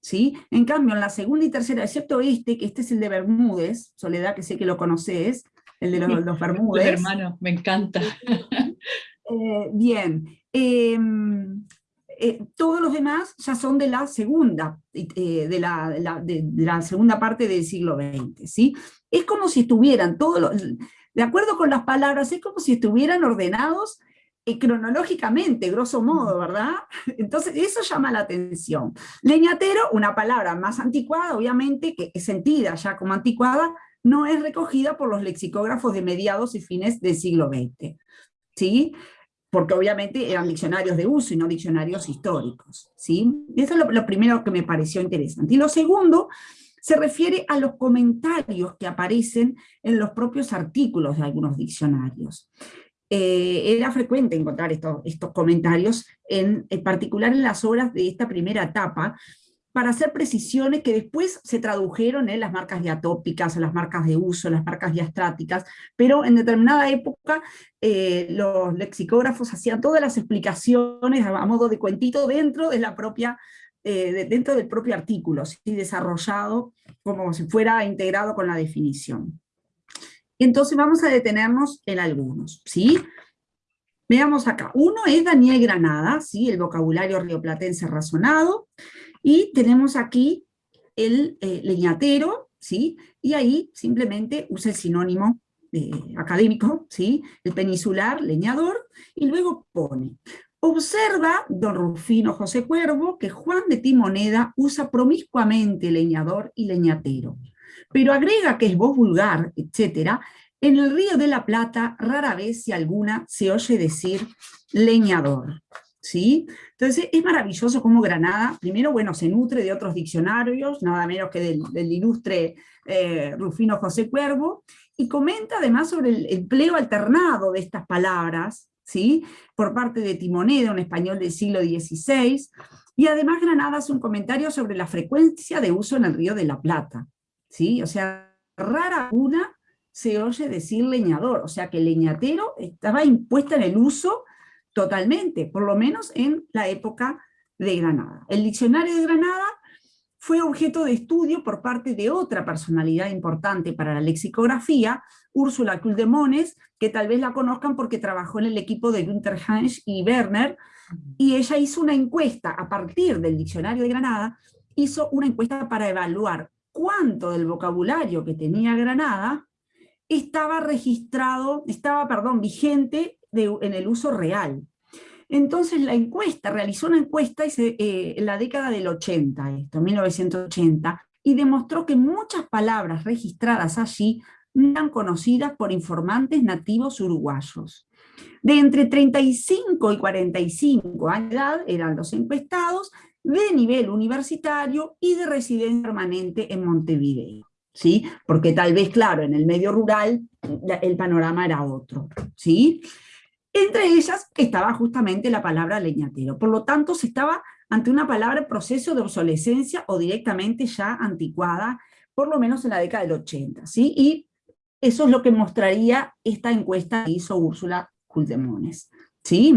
¿sí? En cambio, en la segunda y tercera, excepto este, que este es el de Bermúdez, Soledad, que sé que lo conoces, el de los, los Bermúdez. hermano, me encanta. *laughs* Eh, bien. Em, eh, todos los demás ya son de la segunda, eh, de, la, de, la, segunda parte del siglo XX, ¿sí? Es como si estuvieran todos los, de acuerdo con las palabras, es como si estuvieran ordenados cronológicamente, grosso modo, ¿verdad? *laughs* Entonces eso llama la atención. Leñatero, una palabra más anticuada, obviamente, que es sentida ya como anticuada, no es recogida por los lexicógrafos de mediados y fines del siglo XX. ¿Sí? Porque obviamente eran diccionarios de uso y no diccionarios históricos. ¿sí? Eso es lo, lo primero que me pareció interesante. Y lo segundo se refiere a los comentarios que aparecen en los propios artículos de algunos diccionarios. Eh, era frecuente encontrar estos, comentarios, en, particular en las obras de esta primera etapa, para hacer precisiones que después se tradujeron en las marcas diatópicas, las marcas de uso, las marcas diastráticas, pero en determinada época eh, los lexicógrafos hacían todas las explicaciones a, modo de cuentito dentro de la propia eh, dentro del propio artículo, desarrollado como si fuera integrado con la definición. Entonces vamos a detenernos en algunos, ¿sí? Veamos acá. Uno es Daniel Granada, ¿sí? El vocabulario rioplatense razonado. Y tenemos aquí el eh, leñatero, ¿sí? Y ahí simplemente usa el sinónimo eh, académico, ¿sí? El peninsular, leñador, y luego pone. Observa don Rufino José Cuervo que Juan de Timoneda usa promiscuamente leñador y leñatero pero agrega que es voz vulgar, etc., en el Río de la Plata rara vez, si alguna, se oye decir leñador. ¿Sí? Entonces es maravilloso cómo Granada, primero, bueno, se nutre de otros diccionarios, nada menos que del, ilustre eh, Rufino José Cuervo, y comenta además sobre el empleo alternado de estas palabras, ¿sí? por parte de Timoneda, un español del siglo XVI, y además Granada hace un comentario sobre la frecuencia de uso en el Río de la Plata. ¿sí? O sea, rara una se oye decir leñador, o sea que leñatero estaba impuesta en el uso totalmente, por lo menos en la época de Granada. El diccionario de Granada fue objeto de estudio por parte de otra personalidad importante para la lexicografía, Úrsula Kuldemones, que tal vez la conozcan porque trabajó en el equipo de Günther Hansch y Werner, y ella hizo una encuesta a partir del diccionario de Granada, hizo una encuesta para evaluar cuánto del vocabulario que tenía Granada estaba registrado, estaba, perdón, vigente en el uso real. Entonces la encuesta, realizó una encuesta eh, en la década del 80, esto, 1980, y demostró que muchas palabras registradas allí eran conocidas por informantes nativos uruguayos. De entre 35 y 45 años de edad eran los encuestados, de nivel universitario y de residencia permanente en Montevideo. ¿Sí? Porque tal vez, claro, en el medio rural el panorama era otro. ¿sí? Entre ellas estaba justamente la palabra leñatero. Por lo tanto, se estaba ante una palabra en proceso de obsolescencia o directamente ya anticuada, por lo menos en la década del 80. ¿sí? Y eso es lo que mostraría esta encuesta que hizo Úrsula Culdemones. ¿sí?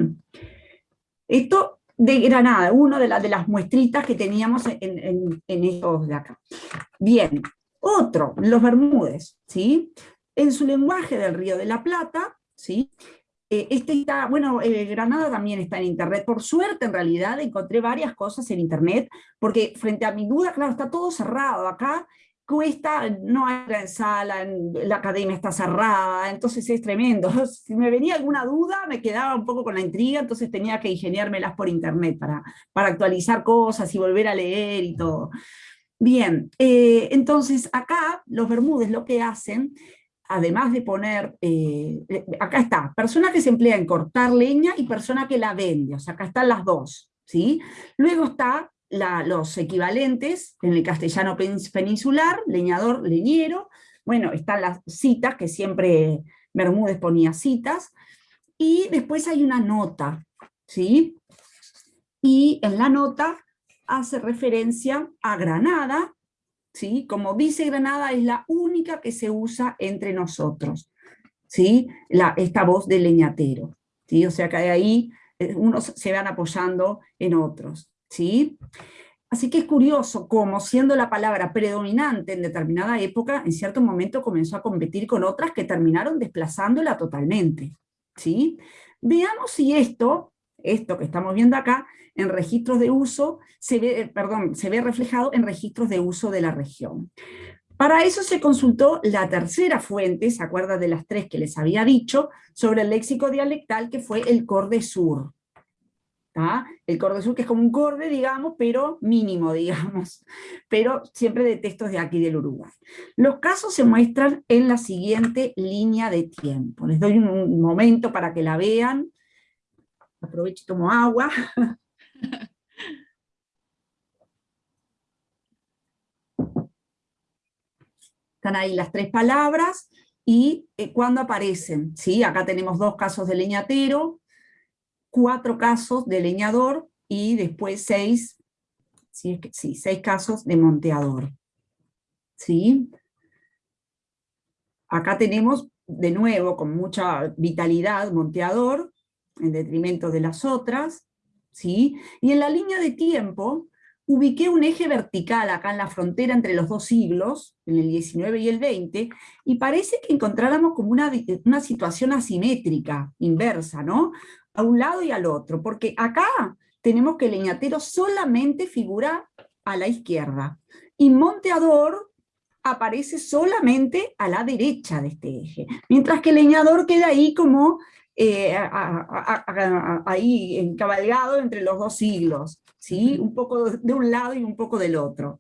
Esto de Granada, una de, de las muestritas que teníamos en, estos de acá. Bien, otro, los Bermúdez, ¿sí? En su lenguaje del Río de la Plata, ¿sí? Eh, este está, bueno, eh, Granada también está en internet, por suerte en realidad encontré varias cosas en internet, porque frente a mi duda, claro, está todo cerrado acá, cuesta, no hay en sala, la academia está cerrada, entonces es tremendo. *laughs* Si me venía alguna duda, me quedaba un poco con la intriga, entonces tenía que ingeniármelas por internet para, para actualizar cosas y volver a leer y todo. Bien, eh, entonces acá los Bermúdez lo que hacen, además de poner, eh, eh, acá está, persona que se emplea en cortar leña y persona que la vende, o sea, acá están las dos, ¿sí? Luego está los equivalentes en el castellano peninsular, leñador, leñero, bueno, están las citas, que siempre Bermúdez ponía citas, y después hay una nota, ¿sí? Y en la nota hace referencia a Granada, ¿sí? Como dice Granada, es la única que se usa entre nosotros, ¿sí? La, esta voz de leñatero, ¿sí? O sea que ahí eh, unos se van apoyando en otros. ¿sí? Así que es curioso cómo, siendo la palabra predominante en determinada época, en cierto momento comenzó a competir con otras que terminaron desplazándola totalmente. ¿sí? Veamos si esto, esto que estamos viendo acá, en registros de uso, se ve, eh, perdón, se ve reflejado en registros de uso de la región. Para eso se consultó la tercera fuente, ¿se acuerdan de las tres que les había dicho? Sobre el léxico dialectal que fue el Corde Sur. El corde sur, que es como un corde, digamos, pero mínimo, *laughs* digamos, pero siempre de textos de aquí del Uruguay. Los casos se muestran en la siguiente línea de tiempo. Les doy un momento para que la vean. Aprovecho y tomo agua. *laughs* Están ahí las tres palabras, y eh, cuándo aparecen. ¿sí? Acá tenemos dos casos de leñatero, cuatro casos de leñador y después seis, sí, sí, seis casos de monteador. ¿Sí? Acá tenemos de nuevo con mucha vitalidad monteador, en detrimento de las otras, ¿sí? y en la línea de tiempo ubiqué un eje vertical acá en la frontera entre los dos siglos, en el 19 y el 20, y parece que encontráramos como una, una situación asimétrica, inversa, ¿no? a un lado y al otro, porque acá tenemos que el leñatero solamente figura a la izquierda, y monteador aparece solamente a la derecha de este eje, mientras que el leñador queda ahí como eh, ahí encabalgado entre los dos siglos, ¿sí? un poco de un lado y un poco del otro.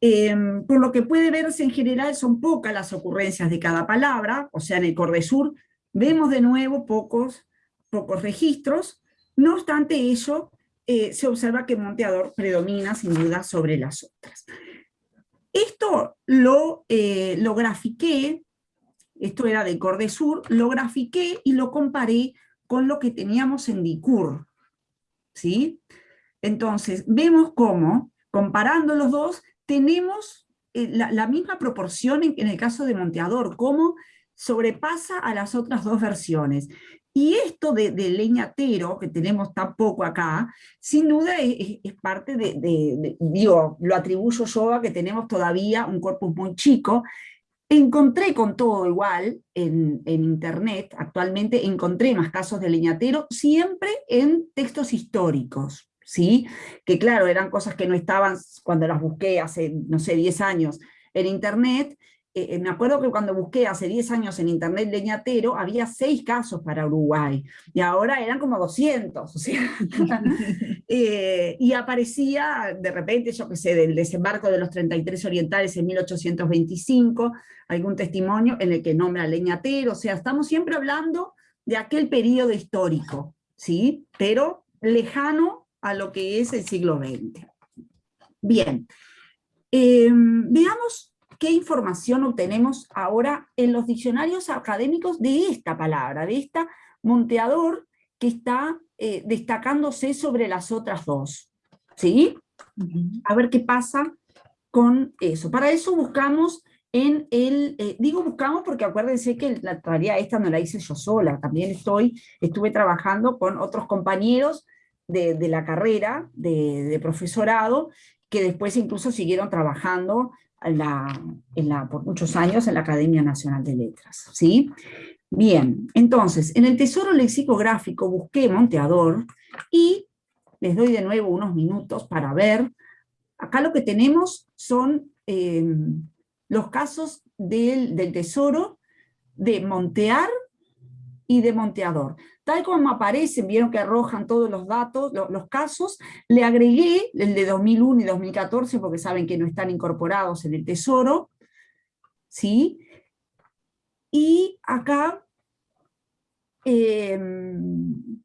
Em, por lo que puede verse en general son pocas las ocurrencias de cada palabra, o sea en el Cordesur Vemos de nuevo pocos, pocos registros, no obstante ello, eh, se observa que Monteador predomina sin duda sobre las otras. Esto lo, eh, lo grafiqué, esto era de Cordesur, lo grafiqué y lo comparé con lo que teníamos en Dicur. ¿sí? Entonces, vemos cómo, comparando los dos, tenemos eh, la, misma proporción en, el caso de Monteador, cómo sobrepasa a las otras dos versiones. Y esto de, leñatero, que tenemos tan poco acá, sin duda es, parte de, digo, lo atribuyo yo a que tenemos todavía un corpus muy chico. Encontré con todo igual en, en internet, actualmente encontré más casos de leñatero, siempre en textos históricos, ¿sí? Que claro, eran cosas que no estaban cuando las busqué hace, no sé, 10 años en internet, eh, eh, me acuerdo que cuando busqué hace 10 años en internet leñatero, había 6 casos para Uruguay, y ahora eran como 200, o sea, *laughs* eh, y aparecía de repente, yo que sé, del desembarco de los 33 orientales en 1825, algún testimonio en el que nombra leñatero, o sea, estamos siempre hablando de aquel periodo histórico, ¿sí? pero lejano a lo que es el siglo XX. Bien, veamos qué información obtenemos ahora en los diccionarios académicos de esta palabra, de esta monteador que está eh, destacándose sobre las otras dos. ¿Sí? A ver qué pasa con eso. Para eso buscamos en el, eh, digo buscamos porque acuérdense que la tarea esta no la hice yo sola, también estoy, estuve trabajando con otros compañeros de, la carrera de, profesorado, que después incluso siguieron trabajando la, en la, por muchos años en la Academia Nacional de Letras. ¿sí? Bien, entonces, en el tesoro lexicográfico busqué Monteador, y les doy de nuevo unos minutos para ver, acá lo que tenemos son eh, los casos del, tesoro de montear y de monteador. Tal como aparecen, vieron que arrojan todos los datos, los, casos, le agregué el de 2001 y 2014, porque saben que no están incorporados en el tesoro, ¿sí? Y acá, em,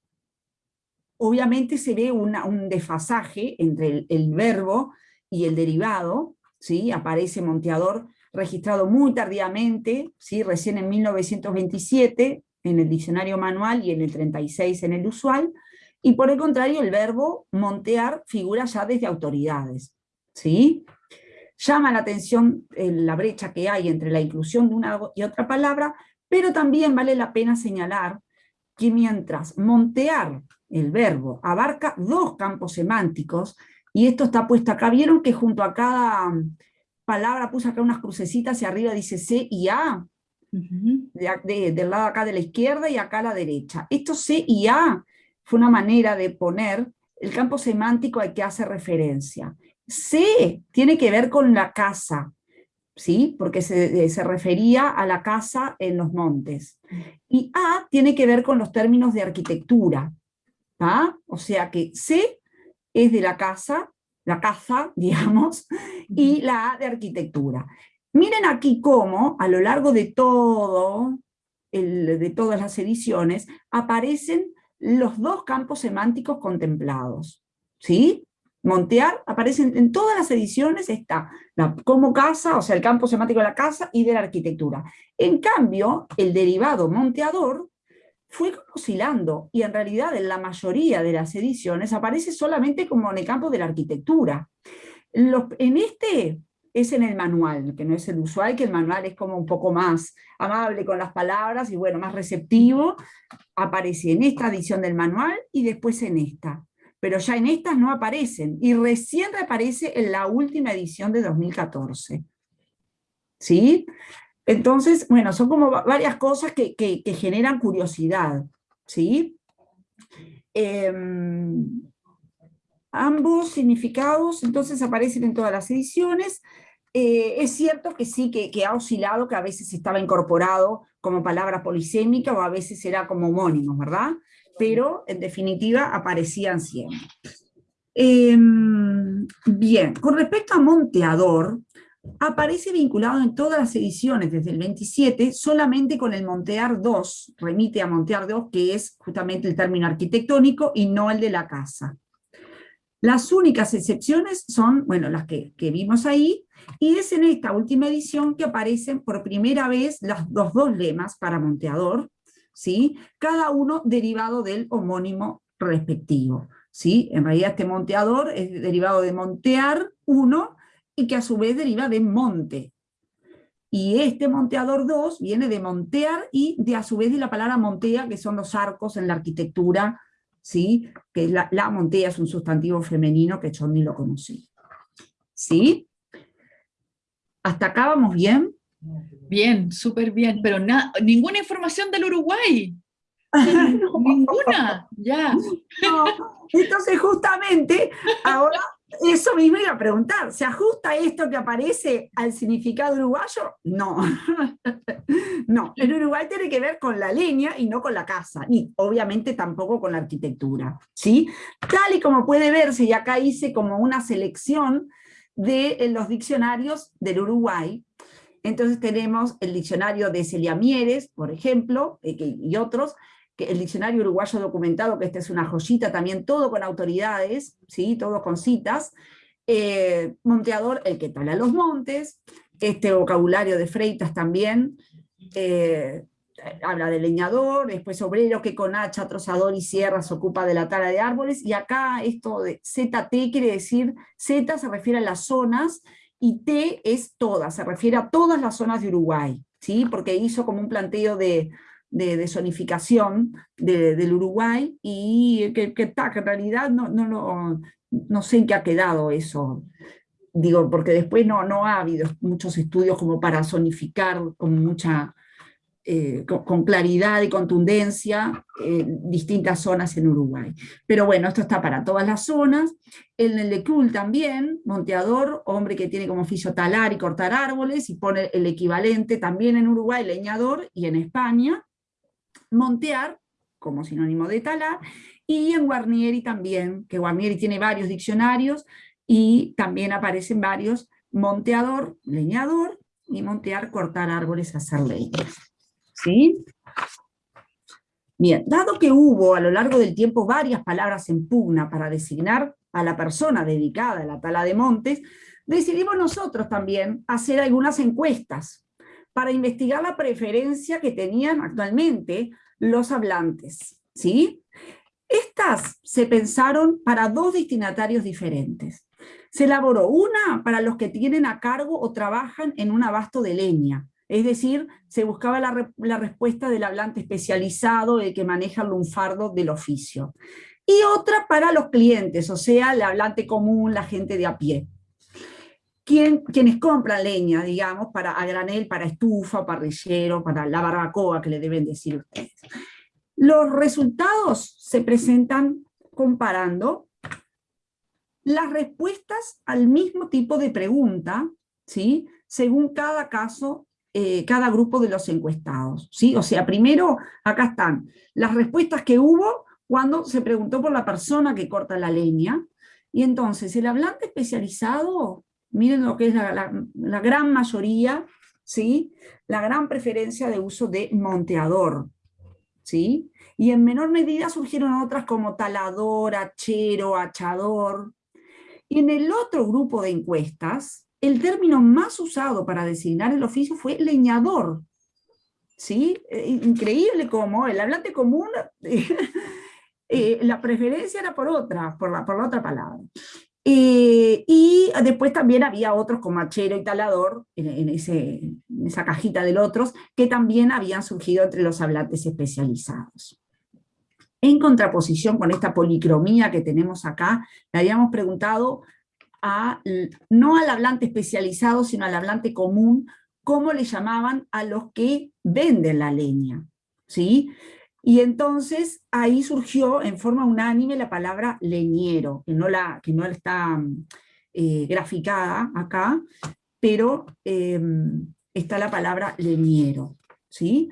obviamente se ve un desfasaje entre el verbo y el derivado, ¿sí? aparece Monteador registrado muy tardíamente, ¿sí? recién en 1927 en el diccionario manual y en el 36 en el usual, y por el contrario el verbo montear figura ya desde autoridades. ¿sí? Llama la atención eh, la brecha que hay entre la inclusión de una y otra palabra, pero también vale la pena señalar que mientras montear, el verbo, abarca dos campos semánticos, y esto está puesto acá. ¿Vieron que junto a cada mm, palabra puse acá unas crucecitas y arriba dice C y A? Del lado acá de la izquierda y acá a la derecha. Esto C y A fue una manera de poner el campo semántico al que hace referencia. C tiene que ver con la casa, ¿sí? porque se, se, refería a la casa en los montes. Y A tiene que ver con los términos de arquitectura. O sea que C es de la casa, la casa, *laughs* digamos, y la A de arquitectura. Miren aquí cómo, a lo largo de todo, de todas las ediciones, aparecen los dos campos semánticos contemplados. ¿Sí? Montear aparecen en todas las ediciones, está como casa, o sea, el campo semántico de la casa y de la arquitectura. En cambio, el derivado monteador fue oscilando, y en realidad en la mayoría de las ediciones aparece solamente como en el campo de la arquitectura. en este es en el manual, que no es el usual, que el manual es como un poco más amable con las palabras y bueno, más receptivo, aparece en esta edición del manual y después en esta. Pero ya en estas no aparecen, y recién reaparece en la última edición de 2014. ¿Sí? Entonces, bueno, son como varias cosas que, generan curiosidad, ¿sí? Em, ambos significados entonces aparecen en todas las ediciones. Eh, es cierto que sí, que, ha oscilado, que a veces estaba incorporado como palabra polisémica o a veces era como homónimo, ¿verdad? Pero en definitiva aparecían siempre. Em, bien, con respecto a Monteador, aparece vinculado en todas las ediciones desde el 27, solamente con el Montear 2, remite a Montear 2, que es justamente el término arquitectónico y no el de la casa. Las únicas excepciones son, bueno, las que, vimos ahí, y es en esta última edición que aparecen por primera vez los dos lemas para Monteador, ¿sí? cada uno derivado del homónimo respectivo. ¿sí? En realidad este monteador es derivado de montear 1 y que a su vez deriva de monte. Y este monteador 2 viene de montear y de a su vez de la palabra montea, que son los arcos en la arquitectura, ¿sí? que la, la montea es un sustantivo femenino que yo ni lo conocí. ¿Sí? ¿Hasta acá vamos bien? Bien, súper bien, pero ninguna información del Uruguay. *laughs* Ninguna, ya. Entonces justamente ahora eso mismo iba a preguntar, ¿se ajusta esto que aparece al significado uruguayo? No, *laughs* no, el Uruguay tiene que ver con la leña y no con la casa, ni obviamente tampoco con la arquitectura, ¿sí? Tal y como puede verse, y acá hice como una selección de los diccionarios del Uruguay, entonces tenemos el diccionario de Celia Mieres, por ejemplo, eh, y otros, el diccionario uruguayo documentado, que esta es una joyita también, todo con autoridades, ¿sí? todo con citas, eh, Monteador, el que tala los montes, este vocabulario de Freitas también, eh, habla de leñador, después obrero que con hacha, trozador y sierra se ocupa de la tala de árboles, y acá esto de ZT quiere decir, Z se refiere a las zonas y T es todas, se refiere a todas las zonas de Uruguay, ¿sí? porque hizo como un planteo de, de, zonificación del Uruguay, y que, que, que en realidad no, no, no sé en qué ha quedado eso, digo, porque después no, no ha habido muchos estudios como para zonificar con mucha eh, con, claridad y contundencia eh, distintas zonas en Uruguay. Pero bueno, esto está para todas las zonas. En el de Cruel también, monteador, hombre que tiene como oficio talar y cortar árboles, y pone el equivalente también en Uruguay, leñador, y en España, montear, como sinónimo de talar, y en Guarnieri también, que Guarnieri tiene varios diccionarios, y también aparecen varios monteador, leñador, y montear, cortar árboles, hacer leña. ¿Sí? Bien, dado que hubo a lo largo del tiempo varias palabras en pugna para designar a la persona dedicada a la tala de montes, decidimos nosotros también hacer algunas encuestas para investigar la preferencia que tenían actualmente los hablantes. ¿sí? Estas se pensaron para dos destinatarios diferentes. Se elaboró una para los que tienen a cargo o trabajan en un abasto de leña, es decir, se buscaba la, respuesta del hablante especializado, el que maneja el lunfardo del oficio. Y otra para los clientes, o sea, el hablante común, la gente de a pie. Quienes compran leña, digamos, para a granel, para estufa, parrillero, para la barbacoa, que le deben decir ustedes. Los resultados se presentan comparando las respuestas al mismo tipo de pregunta, ¿sí? según cada caso eh, cada grupo de los encuestados. ¿sí? O sea, primero, acá están las respuestas que hubo cuando se preguntó por la persona que corta la leña, y entonces el hablante especializado, miren lo que es la, gran mayoría, ¿sí? la gran preferencia de uso de monteador, ¿sí? y en menor medida surgieron otras como talador, hachero, hachador. Y en el otro grupo de encuestas, el término más usado para designar el oficio fue leñador. ¿Sí? Eh, increíble como el hablante común, *laughs* eh, la preferencia era por otra, por la, por la otra palabra. Eh, y después también había otros como hachero y talador, en, ese, en esa cajita del otros, que también habían surgido entre los hablantes especializados. En contraposición con esta policromía que tenemos acá, le habíamos preguntado no al hablante especializado, sino al hablante común, cómo le llamaban a los que venden la leña. ¿sí? Y entonces ahí surgió en forma unánime la palabra leñero, que no, la, que no está eh, graficada acá, pero em, está la palabra leñero. ¿sí?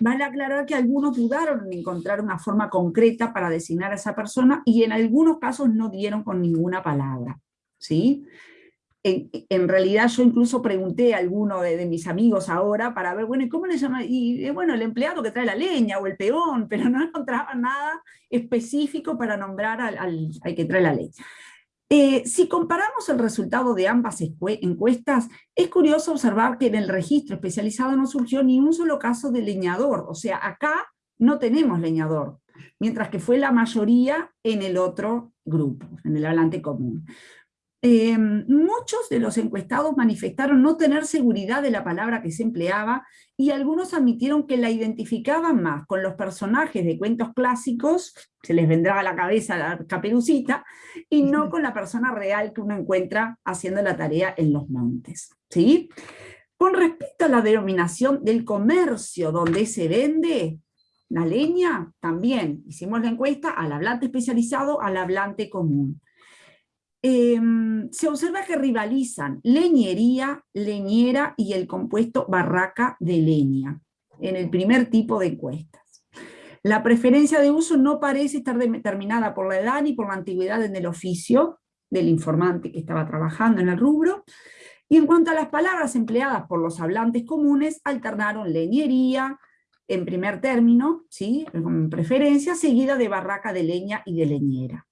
Vale aclarar que algunos dudaron en encontrar una forma concreta para designar a esa persona y en algunos casos no dieron con ninguna palabra. ¿sí? En, realidad yo incluso pregunté a alguno de, mis amigos ahora para ver, bueno, ¿y cómo le llaman? Y bueno, el empleado que trae la leña o el peón, *laughs* pero no encontraban nada específico para nombrar al, al que trae la leña. Eh, si comparamos el resultado de ambas encuestas, es curioso observar que en el registro especializado no surgió ni un solo caso de leñador, o sea, acá no tenemos leñador, mientras que fue la mayoría en el otro grupo, en el hablante común. Eh, muchos de los encuestados manifestaron no tener seguridad de la palabra que se empleaba y algunos admitieron que la identificaban más con los personajes de cuentos clásicos, se les vendrá a la cabeza la caperucita, y no con la persona real que uno encuentra haciendo la tarea en los montes. ¿sí? Con respecto a la denominación del comercio donde se vende la leña, también hicimos la encuesta al hablante especializado, al hablante común. Em, se observa que rivalizan leñería, leñera y el compuesto barraca de leña, en el primer tipo de encuestas. La preferencia de uso no parece estar determinada por la edad ni por la antigüedad en el oficio del informante que estaba trabajando en el rubro, y en cuanto a las palabras empleadas por los hablantes comunes, alternaron leñería, en primer término, ¿sí? con preferencia, seguida de barraca de leña y de leñera.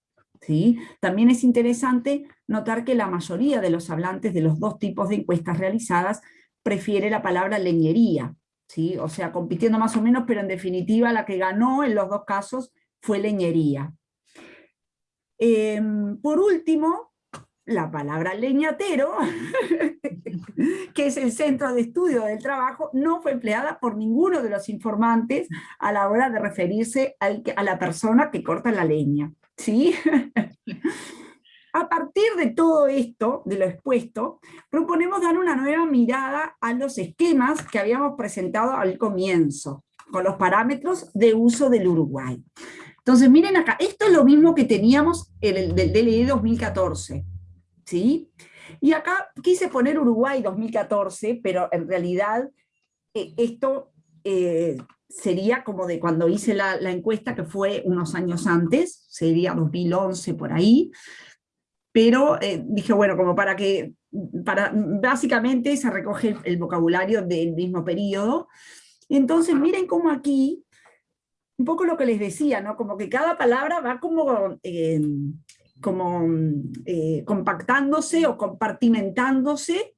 También es interesante notar que la mayoría de los hablantes de los dos tipos de encuestas realizadas prefiere la palabra leñería, ¿sí? o sea, compitiendo más o menos, pero en definitiva la que ganó en los dos casos fue leñería. Em, por último, la palabra leñatero, *laughs* que es el centro de estudio del trabajo, no fue empleada por ninguno de los informantes a la hora de referirse a la persona que corta la leña. ¿Sí? *laughs* A partir de todo esto, de lo expuesto, proponemos dar una nueva mirada a los esquemas que habíamos presentado al comienzo, con los parámetros de uso del Uruguay. Entonces, miren acá, esto es lo mismo que teníamos en el DLE 2014. ¿sí? Y acá quise poner Uruguay 2014, pero en realidad eh, esto eh, sería como de cuando hice la, encuesta, que fue unos años antes, sería 2011 por ahí, pero eh, dije, bueno, como para que, para, básicamente se recoge el, vocabulario del mismo periodo, entonces miren cómo aquí, un poco lo que les decía, ¿no? como que cada palabra va como como eh, compactándose o compartimentándose,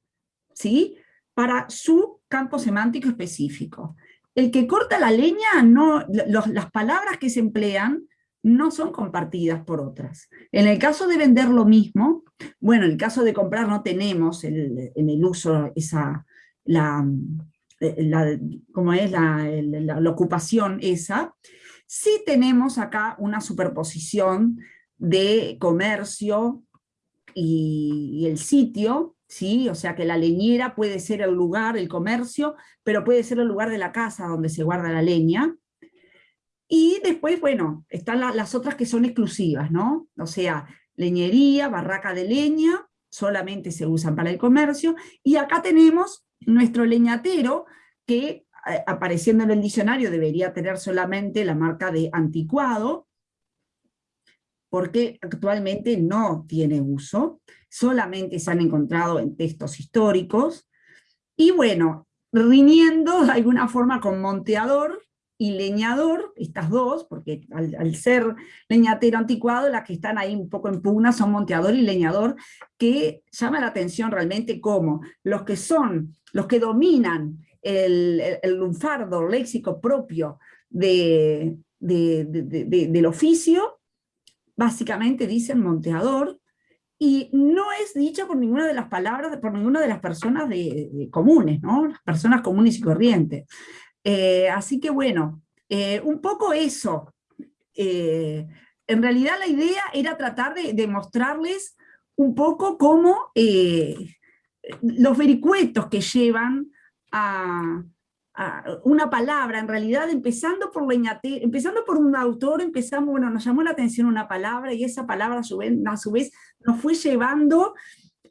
¿sí? Para su campo semántico específico. El que corta la leña, no, las palabras que se emplean no son compartidas por otras. En el caso de vender lo mismo, bueno, en el caso de comprar no tenemos en el uso esa, la, la como es la, la, ocupación esa, sí tenemos acá una superposición de comercio y, el sitio, ¿sí? o sea que la leñera puede ser el lugar, el comercio, pero puede ser el lugar de la casa donde se guarda la leña. Y después, bueno, están las otras que son exclusivas, ¿no? O sea, leñería, barraca de leña, solamente se usan para el comercio, y acá tenemos nuestro leñatero, que eh, apareciendo en el diccionario debería tener solamente la marca de anticuado, porque actualmente no tiene uso, solamente se han encontrado en textos históricos, y bueno, riñendo de alguna forma con monteador y leñador, estas dos, porque al, ser leñatero anticuado, las que están ahí un poco en pugna son monteador y leñador, que llama la atención realmente como los que son, los que dominan el, el, lunfardo léxico propio de, del oficio, básicamente dicen monteador, y no es dicha por ninguna de las palabras, por ninguna de las personas de, comunes, ¿no? las personas comunes y corrientes. Eh, así que bueno, eh, un poco eso. Eh, en realidad la idea era tratar de, de mostrarles un poco cómo los vericuetos que llevan a, una palabra, en realidad empezando por empezando por un autor, empezamos, bueno, nos llamó la atención una palabra y esa palabra a su vez, a su vez nos fue llevando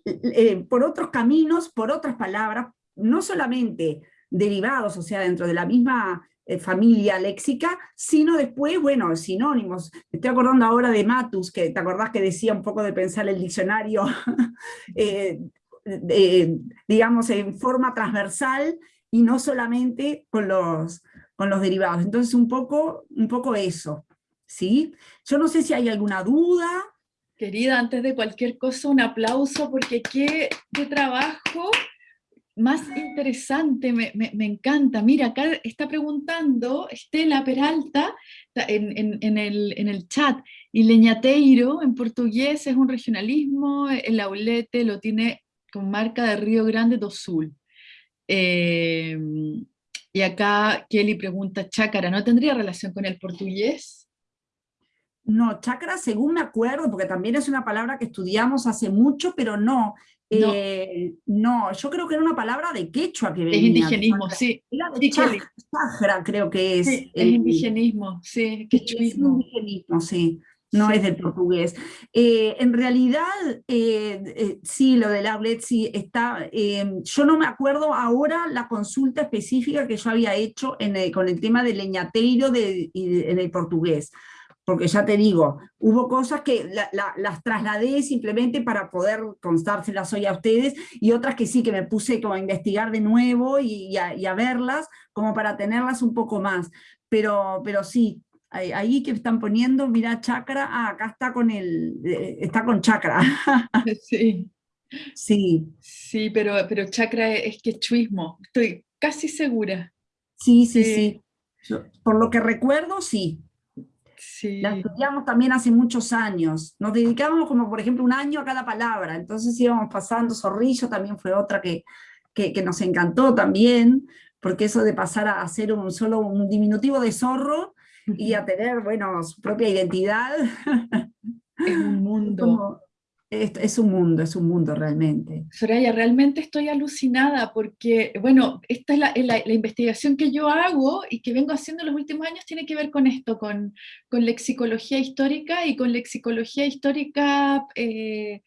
eh, por otros caminos, por otras palabras, no solamente derivados, o sea, dentro de la misma eh, familia léxica, sino después, bueno, sinónimos. Me estoy acordando ahora de Matus, que te acordás que decía un poco de pensar el diccionario, *laughs* eh, digamos, en forma transversal, y no solamente con los, con los derivados. Entonces un poco, un poco eso, ¿sí? Yo no sé si hay alguna duda. Querida, antes de cualquier cosa, un aplauso, porque qué, qué trabajo más interesante, me, me, encanta. Mira, acá está preguntando Estela Peralta en, en, el, en, el, chat, y leñateiro en portugués es un regionalismo, el aulete lo tiene con marca de Río Grande do Sul. Eh, y acá Kelly pregunta, chácara, ¿no tendría relación con el portugués? No, chácara según me acuerdo, porque también es una palabra que estudiamos hace mucho, pero no. No, eh, yo creo que era una palabra de quechua que venía. Es indigenismo, sí. Era de creo que es. es indigenismo, sí, quechuismo. Es indigenismo, sí no es del portugués. Eh, en realidad, eh, eh, sí, lo del outlet sí está, yo no me acuerdo ahora la consulta específica que yo había hecho con el tema del leñateiro en el portugués, porque ya te digo, hubo cosas que las trasladé simplemente para poder constárselas hoy a ustedes, y otras que sí, que me puse como a investigar de nuevo y, a, verlas, como para tenerlas un poco más. Pero, pero sí, ahí que están poniendo, mira, chakra, ah, acá está con el, eh, está con chakra. *laughs* Sí. Sí. Sí, pero, pero chakra es quechuismo, estoy casi segura. Sí, sí, sí. Por lo que recuerdo, sí. Sí. La estudiamos también hace muchos años. Nos dedicábamos como, por ejemplo, un año a cada palabra. Entonces íbamos pasando, Zorrillo también fue otra que, que, que nos encantó también, porque eso de pasar a hacer un solo un diminutivo de zorro y a tener, bueno, su propia identidad. *laughs* Es un mundo. Es, un mundo, es un mundo realmente. Soraya, realmente estoy alucinada porque, bueno, esta es la, investigación que yo hago y que vengo haciendo en los últimos años tiene que ver con esto, con, con lexicología histórica y con lexicología histórica eh,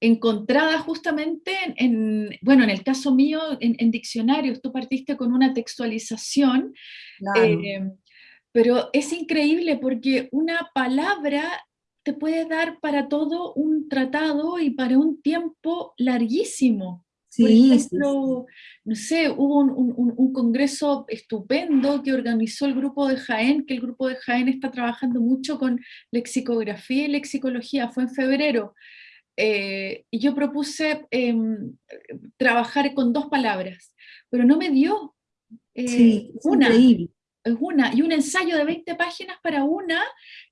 encontrada justamente en, bueno, en el caso mío, en, diccionarios, tú partiste con una textualización, eh, pero es increíble porque una palabra te puede dar para todo un tratado y para un tiempo larguísimo. Por ejemplo, no sé, hubo un, congreso estupendo que organizó el grupo de Jaén, que el grupo de Jaén está trabajando mucho con lexicografía y lexicología, fue en febrero. Eh, y yo propuse em, trabajar con dos palabras, pero no me dio eh, una es una, y un ensayo de 20 páginas para una,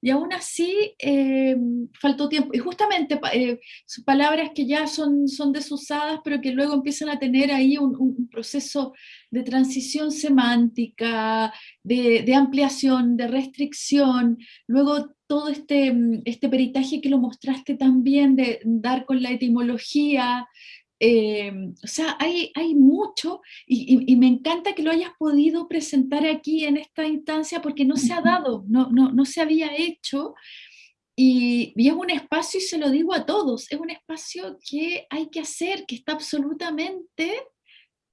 y aún así eh, faltó tiempo. Y justamente eh, palabras que ya son, son desusadas, pero que luego empiezan a tener ahí un, proceso de transición semántica, de, ampliación, de restricción, luego todo este, este peritaje que lo mostraste también, de dar con la etimología, eh, o sea, hay, hay mucho y, me encanta que lo hayas podido presentar aquí en esta instancia porque no se ha dado, no, no, no se había hecho y, es un espacio, y se lo digo a todos, es un espacio que hay que hacer, que está absolutamente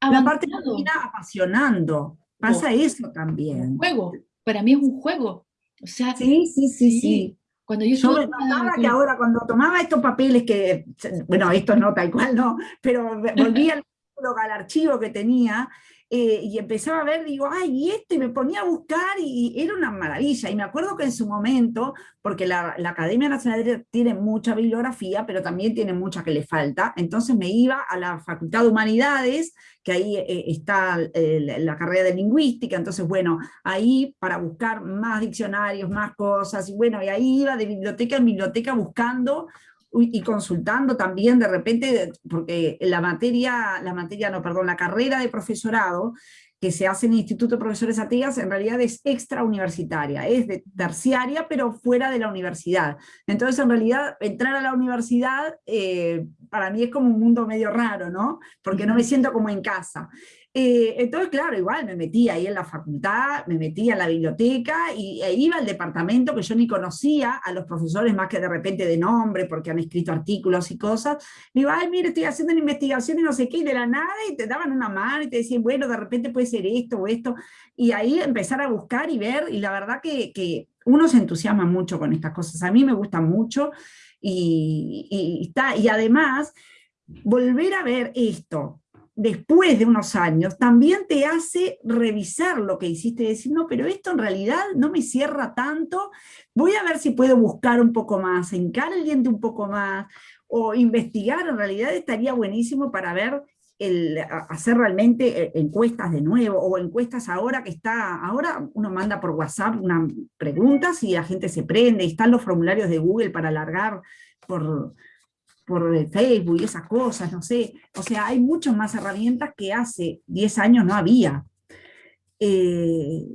La parte que termina apasionando, pasa eso también. Un juego, para mí es un juego. O sea, sí, sí, sí, sí. Cuando yo, me notaba que ahora cuando tomaba estos papeles que, bueno, estos no, tal cual no, pero volvía al, *laughs* al archivo que tenía, eh, y empezaba a ver, digo, ay, y esto, y me ponía a buscar, y, era una maravilla. Y me acuerdo que en su momento, porque la, Academia Nacional tiene mucha bibliografía, pero también tiene mucha que le falta, entonces me iba a la Facultad de Humanidades, que ahí eh, está eh, la carrera de lingüística, entonces bueno, ahí para buscar más diccionarios, más cosas, y bueno, y ahí iba de biblioteca en biblioteca buscando y consultando también de repente, porque la materia, la materia, no, perdón, la carrera de profesorado que se hace en el Instituto de Profesores Ateas en realidad es extrauniversitaria, es de terciaria pero fuera de la universidad. Entonces en realidad entrar a la universidad eh, para mí es como un mundo medio raro, ¿no? Porque no me siento como en casa. Eh, entonces, claro, igual me metía ahí en la facultad, me metía en la biblioteca y e iba al departamento que yo ni conocía, a los profesores más que de repente de nombre, porque han escrito artículos y cosas. Me iba, ay, mire, estoy haciendo una investigación y no sé qué, y de la nada, y te daban una mano y te decían, bueno, de repente puede ser esto o esto. Y ahí empezar a buscar y ver, y la verdad que, que uno se entusiasma mucho con estas cosas. A mí me gusta mucho y, está, y además volver a ver esto, después de unos años, también te hace revisar lo que hiciste y decir, no, pero esto en realidad no me cierra tanto, voy a ver si puedo buscar un poco más, encar el diente un poco más, o investigar, en realidad estaría buenísimo para ver, el, hacer realmente eh, encuestas de nuevo, o encuestas ahora que está, ahora uno manda por WhatsApp una pregunta y la gente se prende, están los formularios de Google para alargar por por Facebook y esas cosas, no sé. O sea, hay muchas más herramientas que hace 10 años no había. Eh,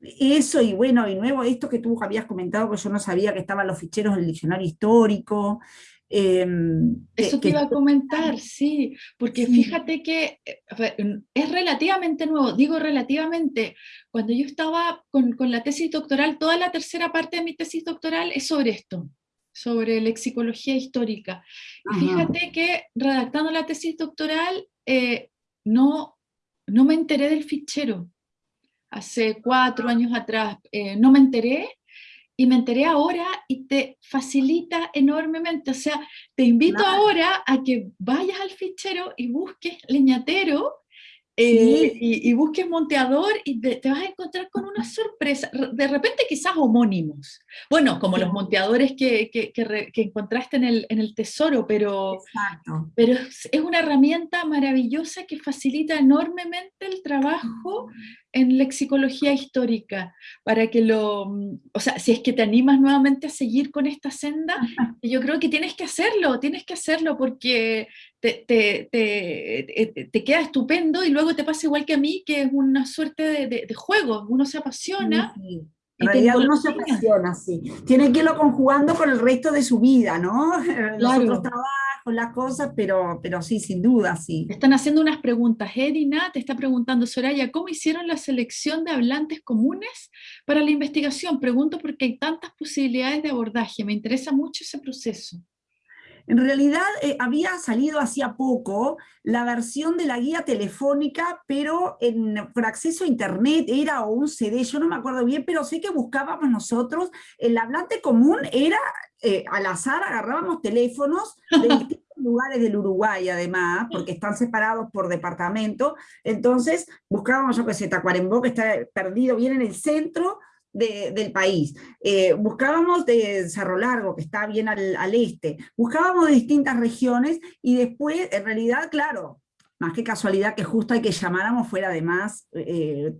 eso y bueno, y nuevo, esto que tú habías comentado, que yo no sabía que estaban los ficheros del diccionario histórico. Em, eso que, iba a comentar, sí, porque fíjate que es relativamente nuevo, digo relativamente, cuando yo estaba con, con la tesis doctoral, toda la tercera parte de mi tesis doctoral es sobre esto, sobre lexicología histórica. Y fíjate que redactando la tesis doctoral eh, no, no me enteré del fichero. Hace cuatro años atrás eh, no me enteré y me enteré ahora y te facilita enormemente. O sea, te invito ahora a que vayas al fichero y busques leñatero eh, y, busques monteador y te, vas a encontrar con una sorpresa, de repente quizás homónimos, Bueno, como los monteadores que, que, que, encontraste en el, en el, tesoro, pero, pero es, una herramienta maravillosa que facilita enormemente el trabajo en lexicología histórica, para que lo, o sea, si es que te animas nuevamente a seguir con esta senda, yo creo que tienes que hacerlo, tienes que hacerlo porque te, te, te, te queda estupendo y luego te pasa igual que a mí, que es una suerte de, de, juego, uno se apasiona. En realidad uno se apasiona, sí. Tiene que irlo conjugando con el resto de su vida, ¿no? *laughs* Los otros trabajos, las cosas, pero, pero sí, sin duda, sí. Están haciendo unas preguntas. Edina te está preguntando, Soraya, ¿cómo hicieron la selección de hablantes comunes para la investigación? Pregunto porque hay tantas posibilidades de abordaje. Me interesa mucho ese proceso. En realidad eh, había salido hacía poco la versión de la guía telefónica, pero en, por acceso a internet era o un CD, yo no me acuerdo bien, pero sé que buscábamos nosotros, el hablante común era eh, al azar, agarrábamos teléfonos de *laughs* distintos lugares del Uruguay además, porque están separados por departamento, entonces buscábamos, yo que sé, Tacuarembó, que está perdido bien en el centro, del país. Eh, buscábamos de Cerro Largo, que está bien al, este, buscábamos de distintas regiones y después, en realidad, claro, más que casualidad que justo hay que llamáramos fuera además eh,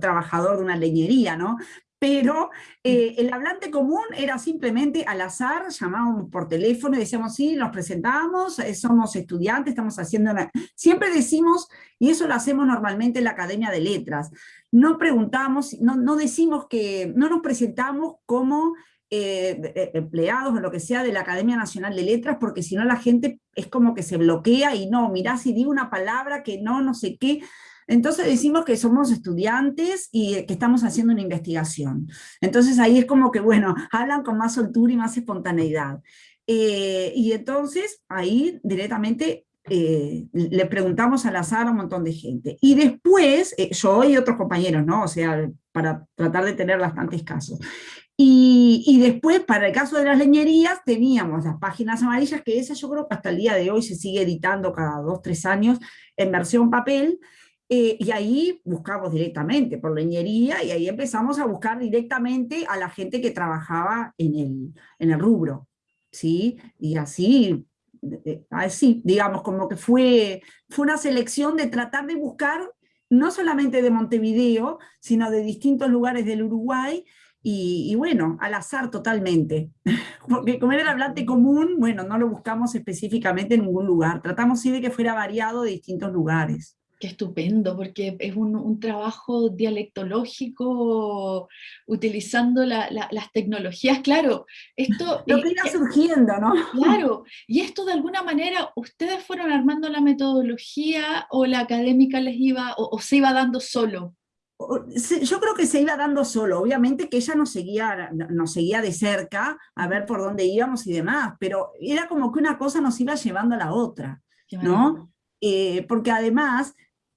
trabajador de una leñería, ¿no? pero eh, el hablante común era simplemente al azar, llamábamos por teléfono y decíamos, sí, nos presentamos, eh, somos estudiantes, estamos haciendo... Siempre decimos, y eso lo hacemos normalmente en la Academia de Letras, no preguntamos, no, no decimos que, no nos presentamos como eh, empleados o lo que sea de la Academia Nacional de Letras, porque si no la gente es como que se bloquea y no, mirá si digo una palabra que no, no sé qué, entonces decimos que somos estudiantes y que estamos haciendo una investigación. Entonces ahí es como que, bueno, hablan con más soltura y más espontaneidad. Eh, y entonces ahí directamente eh, le preguntamos al azar a un montón de gente. Y después, eh, yo y otros compañeros, ¿no? O sea, para tratar de tener bastantes casos. Y, y, después, para el caso de las leñerías, teníamos las páginas amarillas, que esa yo creo que hasta el día de hoy se sigue editando cada dos, tres años en versión papel, eh, y ahí buscamos directamente por leñería y ahí empezamos a buscar directamente a la gente que trabajaba en el, en el rubro. ¿sí? Y así, así, digamos, como que fue, fue una selección de tratar de buscar no solamente de Montevideo, sino de distintos lugares del Uruguay, y, y, bueno, al azar totalmente. *laughs* Porque como era el hablante común, bueno, no lo buscamos específicamente en ningún lugar. Tratamos sí de que fuera variado de distintos lugares. Qué estupendo, porque es un, trabajo dialectológico utilizando las tecnologías. Claro, esto... Lo que iba surgiendo, ¿no? Claro, y esto de alguna manera, ¿ustedes fueron armando la metodología o la académica les iba, o, se iba dando solo? Yo creo que se iba dando solo, obviamente que ella nos seguía, nos seguía de cerca a ver por dónde íbamos y demás, pero era como que una cosa nos iba llevando a la otra, ¿no? Eh, porque además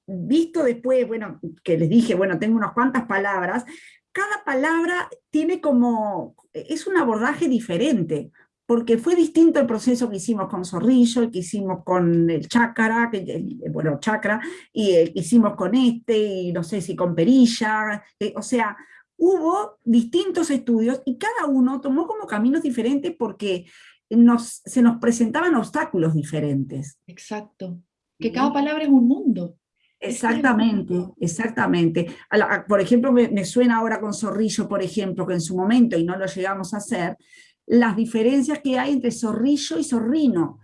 visto después, bueno, que les dije, bueno, tengo unas cuantas palabras, cada palabra tiene como, es un abordaje diferente, porque fue distinto el proceso que hicimos con Zorrillo, el que hicimos con el Chácara, que, bueno, Chakra, y el que hicimos con este, y no sé si con Perilla, eh, o sea, hubo distintos estudios y cada uno tomó como caminos diferentes porque nos, se nos presentaban obstáculos diferentes. Exacto, que cada palabra es un mundo. Exactamente, exactamente. por ejemplo, me, suena ahora con Zorrillo, por ejemplo, que en su momento, y no lo llegamos a hacer, las diferencias que hay entre zorrillo y zorrino,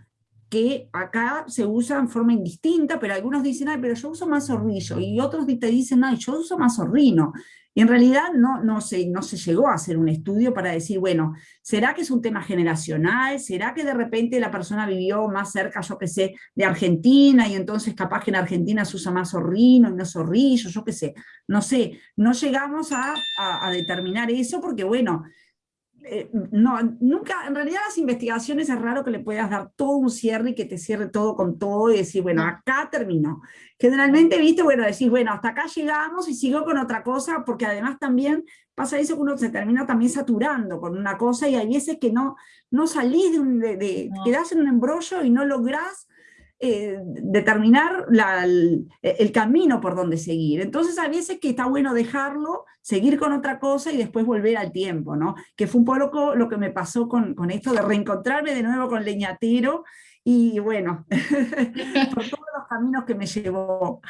que acá se usa en forma indistinta, pero algunos dicen, ay, pero yo uso más zorrillo, y otros te dicen, ay, yo uso más zorrino. Y en realidad no, no, se, no se llegó a hacer un estudio para decir, bueno, ¿será que es un tema generacional? ¿Será que de repente la persona vivió más cerca, yo qué sé, de Argentina, y entonces capaz que en Argentina se usa más zorrino y no zorrillo, yo qué sé? No sé, no llegamos a, a determinar eso porque, bueno, eh, no, nunca, en realidad las investigaciones es raro que le puedas dar todo un cierre y que te cierre todo con todo y decir, bueno, acá terminó. Generalmente, viste, bueno, decís, bueno, hasta acá llegamos y sigo con otra cosa, porque además también pasa eso que uno se termina también saturando con una cosa y hay veces que no, no salís de, un, de, quedás en un embrollo y no lográs eh, determinar el, camino por donde seguir. Entonces a veces que está bueno dejarlo, seguir con otra cosa y después volver al tiempo, ¿no? Que fue un poco lo que me pasó con, con esto de reencontrarme de nuevo con Leñatero y bueno, *laughs* por todos los caminos que me llevó.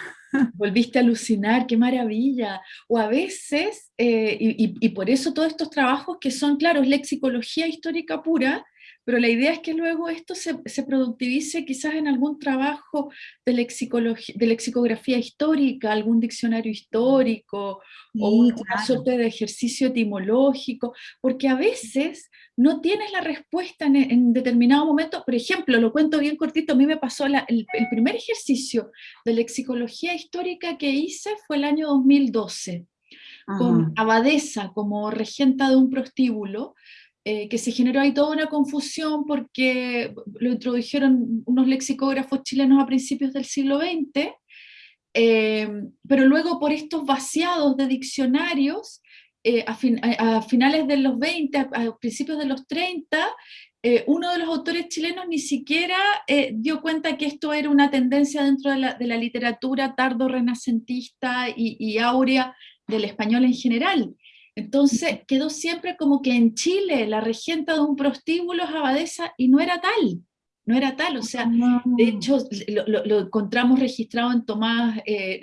Volviste a alucinar, qué maravilla. O a veces, eh, y, por eso todos estos trabajos que son, claro, es lexicología histórica pura, pero la idea es que luego esto se, se productivice quizás en algún trabajo de, de lexicografía histórica, algún diccionario histórico, o una suerte de ejercicio etimológico, porque a veces no tienes la respuesta en, determinado momento. Por ejemplo, lo cuento bien cortito, a mí me pasó el, el, primer ejercicio de lexicología histórica que hice fue el año 2012, con Abadesa como regenta de un prostíbulo, eh, que se generó ahí toda una confusión porque lo introdujeron unos lexicógrafos chilenos a principios del siglo XX, eh, pero luego por estos vaciados de diccionarios, eh, a, finales de los 20, a, principios de los 30, uno de los autores chilenos ni siquiera dio cuenta que esto era una tendencia dentro de la, literatura tardo-renacentista y, y áurea del español en general. Entonces quedó siempre como que en Chile la regenta de un prostíbulo es abadesa y no era tal, no era tal, o sea, de hecho lo, encontramos registrado en Tomás, eh,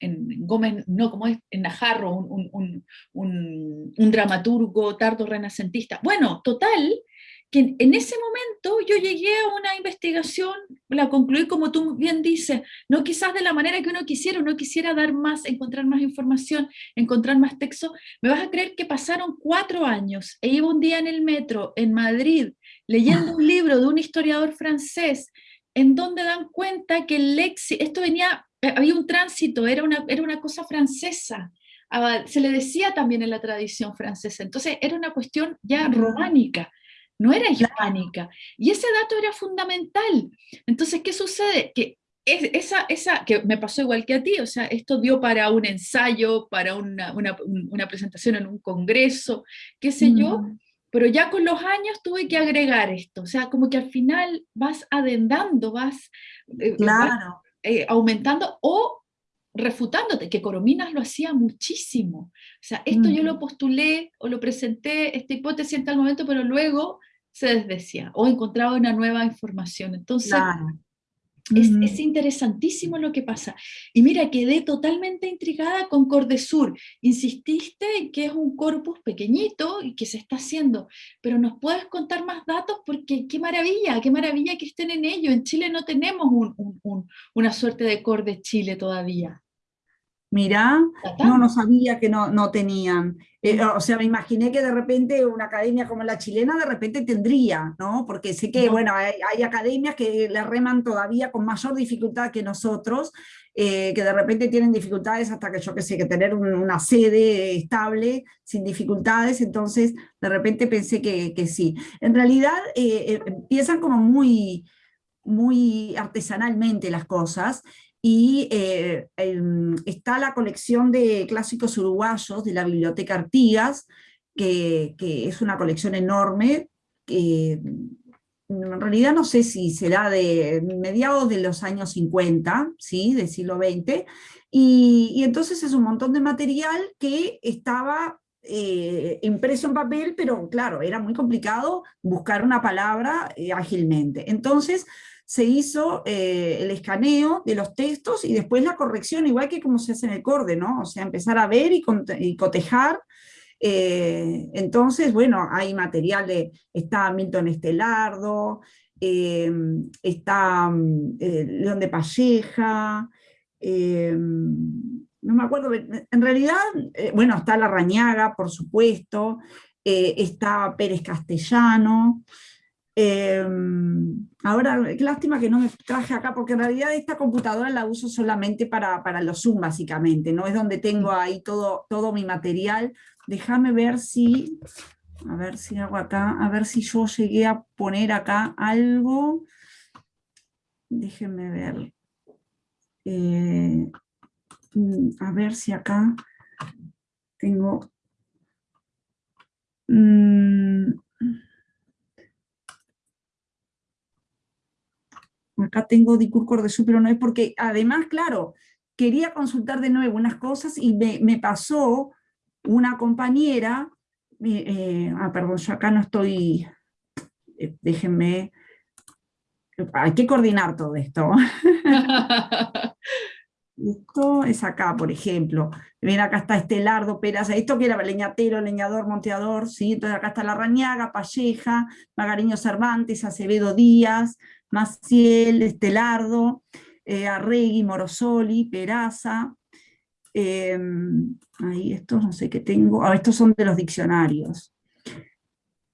en, Gómez, no, como es, en Najarro, un, un dramaturgo tardo renacentista. Bueno, total, que en ese momento yo llegué a una investigación, la concluí como tú bien dices, no quizás de la manera que uno quisiera, uno quisiera dar más, encontrar más información, encontrar más texto, me vas a creer que pasaron cuatro años, e iba un día en el metro, en Madrid, leyendo un libro de un historiador francés, en donde dan cuenta que el léxico, esto venía, eh, había un tránsito, era una, era una cosa francesa, ah, se le decía también en la tradición francesa, entonces era una cuestión ya románica, no era hispánica. Y ese dato era fundamental. Entonces, ¿qué sucede? Que esa, esa, que me pasó igual que a ti, o sea, esto dio para un ensayo, para una, presentación en un congreso, qué sé yo, pero ya con los años tuve que agregar esto, o sea, como que al final vas adendando, vas, eh, eh, aumentando o refutándote, que Corominas lo hacía muchísimo. O sea, esto yo lo postulé o lo presenté, esta hipótesis en tal momento, pero luego se desdecía o encontraba una nueva información. Entonces, es, interesantísimo lo que pasa. Y mira, quedé totalmente intrigada con Cordesur. Insististe en que es un corpus pequeñito y que se está haciendo, pero nos puedes contar más datos porque qué maravilla, qué maravilla que estén en ello. En Chile no tenemos una suerte de Cordes Chile todavía. Mirá, no, no sabía que no, no tenían. Eh, o sea, me imaginé que de repente una academia como la chilena de repente tendría, ¿no? Porque sé que, bueno, hay, academias que le reman todavía con mayor dificultad que nosotros, eh, que de repente tienen dificultades hasta que yo qué sé, que tener una sede estable sin dificultades, entonces de repente pensé que, que sí. En realidad eh, empiezan como muy, muy artesanalmente las cosas, y eh, está la colección de clásicos uruguayos de la Biblioteca Artigas, que, es una colección enorme, en realidad no sé si será de mediados de los años 50, ¿sí? del siglo XX, y, entonces es un montón de material que estaba eh, impreso en papel, pero claro, era muy complicado buscar una palabra eh, ágilmente. Entonces, se hizo eh, el escaneo de los textos y después la corrección, igual que como se hace en el CORDE, ¿no? O sea, empezar a ver y, cotejar. Eh, entonces, bueno, hay material de, está Milton Estelardo, eh, está León de Palleja, no me acuerdo, en realidad, bueno, está La Rañaga, por supuesto, está Pérez Castellano, Em, ahora, qué lástima que no me traje acá, porque en realidad esta computadora la uso solamente para, para los Zoom, básicamente, no es donde tengo ahí todo, todo mi material. Déjame ver si, a ver si hago acá, a ver si yo llegué a poner acá algo. Déjenme ver. Eh, mm, a ver si acá tengo... Mm, acá tengo Dicur de pero no es porque, además, claro, quería consultar de nuevo unas cosas y me, pasó una compañera, eh, eh, ah, perdón, yo acá no estoy, eh, déjenme, hay que coordinar todo esto. *laughs* Esto es acá, por ejemplo. Ven, acá está Estelardo, Peraza. Esto que era leñatero, leñador, monteador, ¿sí? Entonces acá está La Rañaga, Palleja, Magariño Cervantes, Acevedo Díaz, Maciel, Estelardo, eh, Arregui, Morosoli, Peraza. Em, ahí estos no sé qué tengo. Ah, estos son de los diccionarios.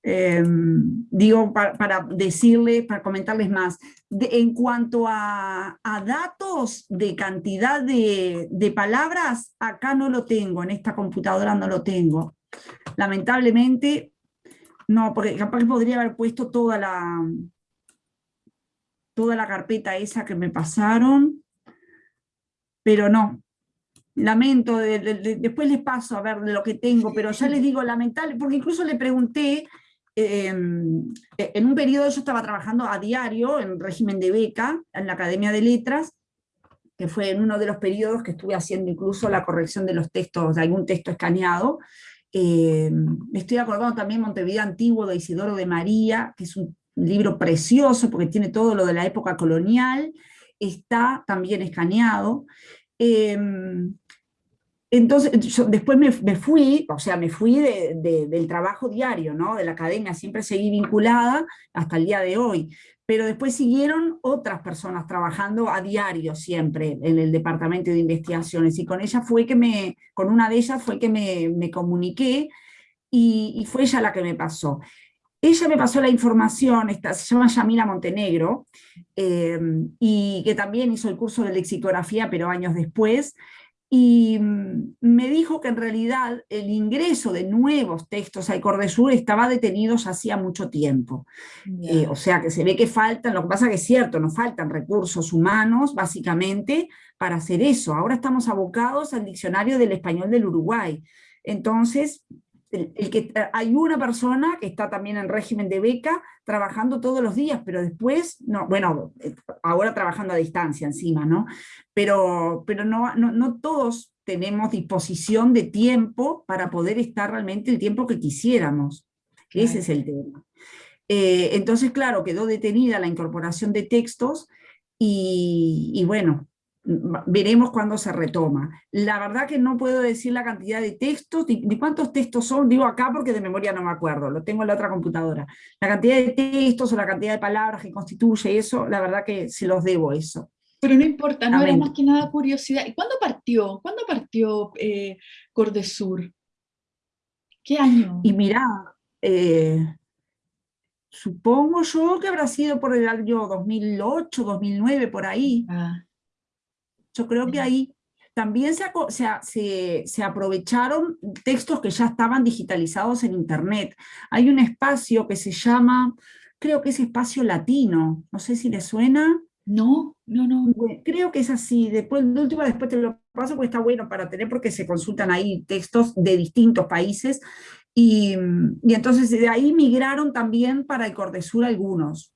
Em, digo, para, decirles, para comentarles más, en cuanto a, datos de cantidad de, palabras, acá no lo tengo, en esta computadora no lo tengo. Lamentablemente, no, porque capaz podría haber puesto toda la, toda la carpeta esa que me pasaron, pero no, lamento, después les paso a ver lo que tengo, pero ya les digo lamentable, porque incluso le pregunté Em, e, en un periodo yo estaba trabajando a diario en régimen de beca en la Academia de Letras, que fue en uno de los periodos que estuve haciendo incluso la corrección de los textos, de algún texto escaneado. Eh, estoy acordando también Montevideo Antiguo de Isidoro de María, que es un libro precioso porque tiene todo lo de la época colonial, está también escaneado. Em, entonces, después me, fui, o sea, me fui del trabajo diario, ¿no? De la academia, siempre seguí vinculada hasta el día de hoy. Pero después siguieron otras personas trabajando a diario siempre en el departamento de investigaciones. Y con fue que me, con una de ellas fue que me, comuniqué y, fue ella la que me pasó. Ella me pasó la información, se llama Yamila Montenegro, eh, y que también hizo el curso de lexicografía, pero años después, y mm, me dijo que en realidad el ingreso de nuevos textos al Cordesur estaba detenido ya hacía mucho tiempo. Eh, o sea que se ve que faltan, lo que pasa que es cierto, nos faltan recursos humanos básicamente para hacer eso. Ahora estamos abocados al diccionario del español del Uruguay. Entonces, el, que, eh, hay una persona que está también en régimen de beca trabajando todos los días, pero después, no, bueno, eh, ahora trabajando a distancia encima, ¿no? Pero, pero no, no, todos tenemos disposición de tiempo para poder estar realmente el tiempo que quisiéramos. Ese es el tema. Eh, entonces, claro, quedó detenida la incorporación de textos y, y bueno, veremos cuándo se retoma. La verdad que no puedo decir la cantidad de textos, ni, cuántos textos son, digo acá porque de memoria no me acuerdo, lo tengo en la otra computadora. La cantidad de textos o la cantidad de palabras que constituye eso, la verdad que se los debo eso. Pero no importa, no era más que nada curiosidad. ¿Y cuándo partió? ¿Cuándo partió eh, Cordesur? ¿Qué año? Y mirá, eh, supongo yo que habrá sido por el año 2008, 2009, por ahí. Ah. Yo creo que ahí también se, se, aprovecharon textos que ya estaban digitalizados en internet. Hay un espacio que se llama, creo que es espacio latino, no sé si le suena. No, no, no. creo que es así, después, de último después te lo paso porque está bueno para tener porque se consultan ahí textos de distintos países y, y entonces de ahí migraron también para el Cordesur algunos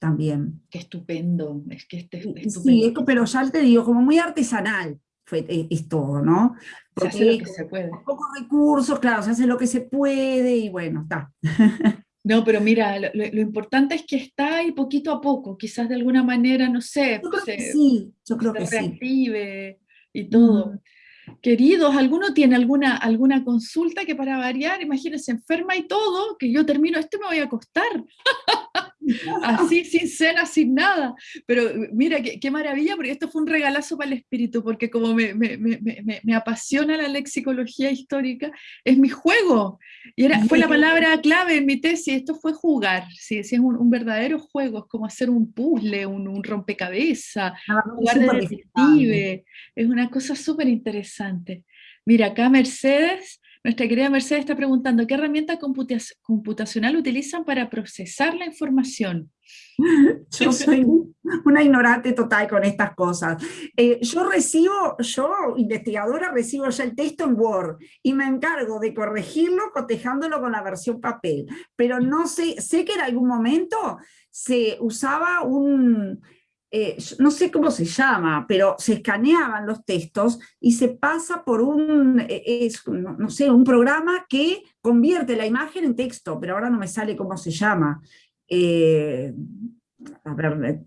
también. Qué estupendo, es que este, estupendo. Sí, pero ya te digo, como muy artesanal fue, e, es, todo, ¿no? Porque se hace lo que se puede. Pocos recursos, claro, se hace lo que se puede y bueno, está. *laughs* No, pero mira, lo, importante es que está y poquito a poco, quizás de alguna manera, no sé, yo creo que sí, yo creo que reactive y todo. Queridos, ¿alguno tiene alguna, alguna consulta que para variar, imagínense, enferma y todo, que yo termino, esto me voy a acostar? *laughs* así, sin cena, sin nada. Pero mira, qué, maravilla, porque esto fue un regalazo para el espíritu, porque como me, me, me, me, apasiona la lexicología histórica, es mi juego. Y era, fue la palabra clave en mi tesis, esto fue jugar, ¿sí? es un, verdadero juego, es como hacer un puzzle, un, un rompecabezas, ah, jugar de detective, es una cosa súper interesante. Mira, acá Mercedes nuestra querida Mercedes está preguntando, ¿qué herramienta computacional utilizan para procesar la información? *laughs* Yo soy una ignorante total con estas cosas. Eh, yo recibo, yo investigadora, recibo ya el texto en Word y me encargo de corregirlo cotejándolo con la versión papel, pero no sé, sé que en algún momento se usaba un, eh, no sé cómo se llama, pero se escaneaban los textos y se pasa por un, eh, no, sé, un programa que convierte la imagen en texto, pero ahora no me sale cómo se llama. Eh, a ver,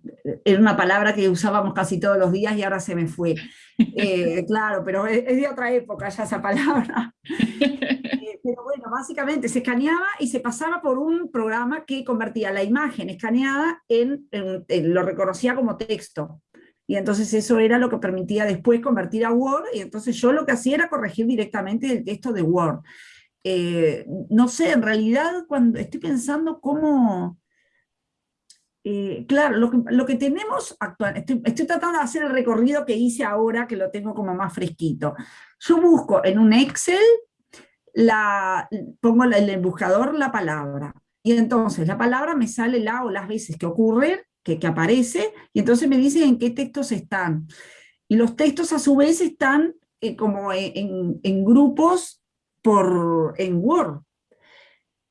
era una palabra que usábamos casi todos los días y ahora se me fue. *laughs* claro, pero es, de otra época ya esa palabra. *laughs* pero bueno, básicamente se escaneaba y se pasaba por un programa que convertía la imagen escaneada en, lo reconocía como texto. Y entonces eso era lo que permitía después convertir a Word, y entonces yo lo que hacía era corregir directamente el texto de Word. Eh, no sé, en realidad cuando estoy pensando cómo... Eh, claro, lo que, tenemos actual, estoy, tratando de hacer el recorrido que hice ahora, que lo tengo como más fresquito. Yo busco en un Excel la, pongo en el buscador la palabra, y entonces la palabra me sale la o las veces que ocurre, que, que aparece, y entonces me dice en qué textos están. Y los textos a su vez están eh, como en, en, grupos por, en Word.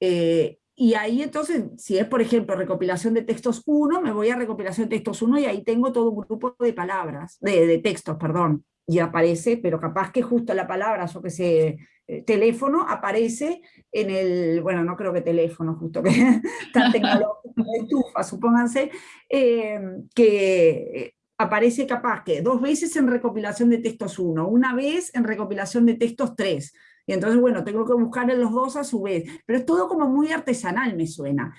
Eh, y ahí entonces, si es por ejemplo recopilación de textos 1, me voy a recopilación de textos 1 y ahí tengo todo un grupo de palabras, de, textos, perdón, y aparece, pero capaz que justo la palabra, yo que sé, eh, teléfono aparece en el, bueno, no creo que teléfono, justo que *laughs* tan tecnológico, estufa, supónganse, eh, que aparece capaz que dos veces en recopilación de textos 1, una vez en recopilación de textos 3, y entonces, bueno, tengo que buscar en los dos a su vez, pero es todo como muy artesanal, me suena.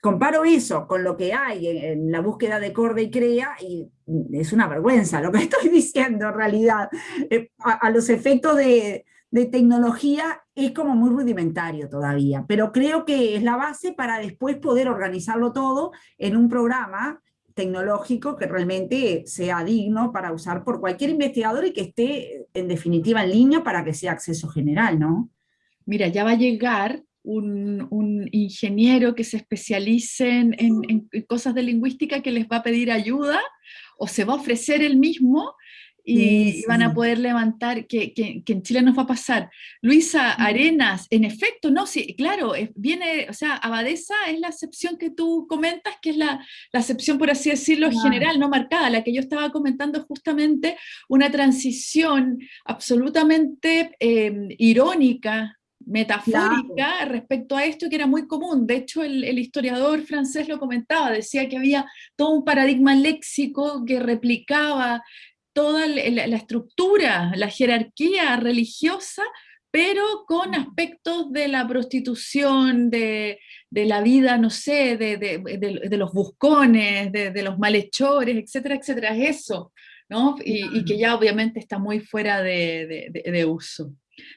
Comparo eso con lo que hay en, la búsqueda de Corda y Crea, y es una vergüenza lo que *laughs* estoy diciendo en realidad, eh, a los efectos de, de tecnología es como muy rudimentario todavía, pero creo que es la base para después poder organizarlo todo en un programa tecnológico que realmente sea digno para usar por cualquier investigador y que esté en definitiva en línea para que sea acceso general, ¿no? Mira, ya va a llegar un, ingeniero que se especialice en, en, cosas de lingüística que les va a pedir ayuda o se va a ofrecer él mismo y, van a poder levantar, que, que, en Chile nos va a pasar. Luisa Arenas, en efecto, no, sí, claro, viene, o sea, Abadesa es la excepción que tú comentas, que es la, la excepción, por así decirlo, general, no marcada, la que yo estaba comentando justamente, una transición absolutamente em, irónica, metafórica respecto a esto que era muy común. De hecho, el, el, historiador francés lo comentaba, decía que había todo un paradigma léxico que replicaba toda la, estructura, la jerarquía religiosa, pero con aspectos de la prostitución, de, la vida, no sé, de, los buscones, de, los malhechores, etcétera, etcétera, es eso, ¿no? Y, que ya obviamente está muy fuera de, uso.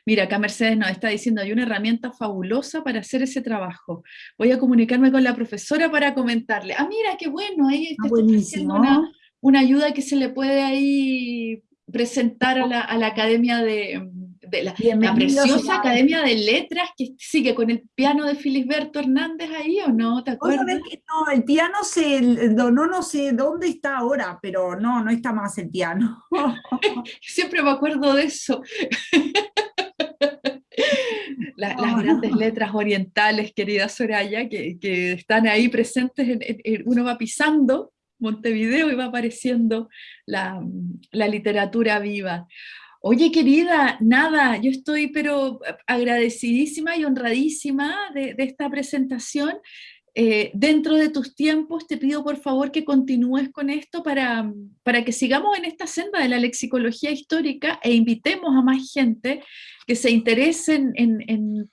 Mira, acá Mercedes nos está diciendo, hay una herramienta fabulosa para hacer ese trabajo. Voy a comunicarme con la profesora para comentarle. Ah, mira, qué bueno, ahí está buenísimo. Una, una ayuda que se le puede ahí presentar a la, Academia de, la, preciosa Academia de Letras que sigue con el piano de Filisberto Hernández ahí, ¿o no? ¿Te acuerdas? no, el piano se donó no sé dónde está ahora, pero no, no está más el piano. *laughs* Siempre me acuerdo de eso. *laughs* las grandes letras orientales, querida Soraya, que, están ahí presentes, uno va pisando Montevideo va apareciendo la, literatura viva. Oye, querida, nada, yo estoy pero agradecidísima y honradísima de, esta presentación. Eh, dentro de tus tiempos te pido por favor que continúes con esto para, para que sigamos en esta senda de la lexicología histórica e invitemos a más gente que se interesen en, en,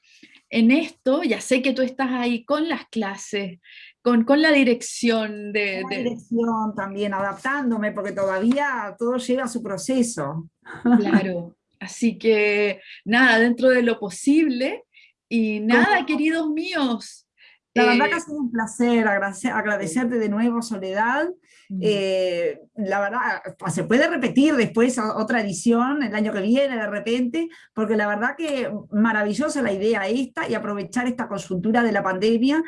en esto. Ya sé que tú estás ahí con las clases, con, la dirección de, la dirección también, adaptándome, porque todavía todo lleva su proceso. Claro, *laughs* así que nada, dentro de lo posible, y nada, queridos míos. La verdad que ha eh, sido un placer agradecerte de nuevo, Soledad. Mm. Eh, la verdad, se puede repetir después otra edición el año que viene de repente, porque la verdad que maravillosa la idea esta y aprovechar esta consultura de la pandemia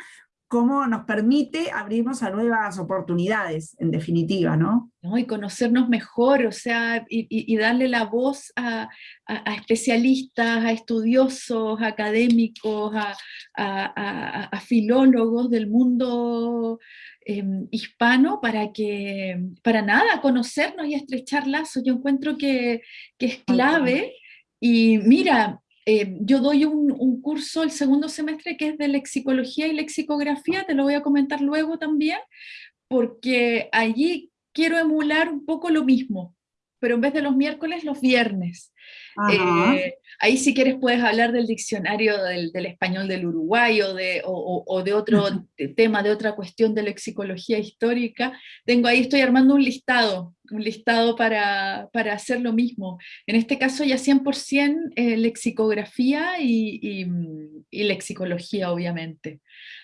cómo nos permite abrirnos a nuevas oportunidades, en definitiva, ¿no? Y conocernos mejor, o sea, y, darle la voz a, especialistas, a estudiosos, académicos, a, filólogos del mundo em, hispano para que, para nada, conocernos y estrechar lazos. Yo encuentro que, que es clave. Y mira, eh, yo doy un, curso el segundo semestre que es de lexicología y lexicografía, te lo voy a comentar luego también, porque allí quiero emular un poco lo mismo, pero en vez de los miércoles, los viernes. Eh, ahí si quieres puedes hablar del diccionario del, español del Uruguay o de, o, de otro tema, de otra cuestión de lexicología histórica. Tengo ahí, estoy armando un listado, un listado para, para hacer lo mismo. En este caso ya 100% eh, lexicografía y, y, lexicología, obviamente.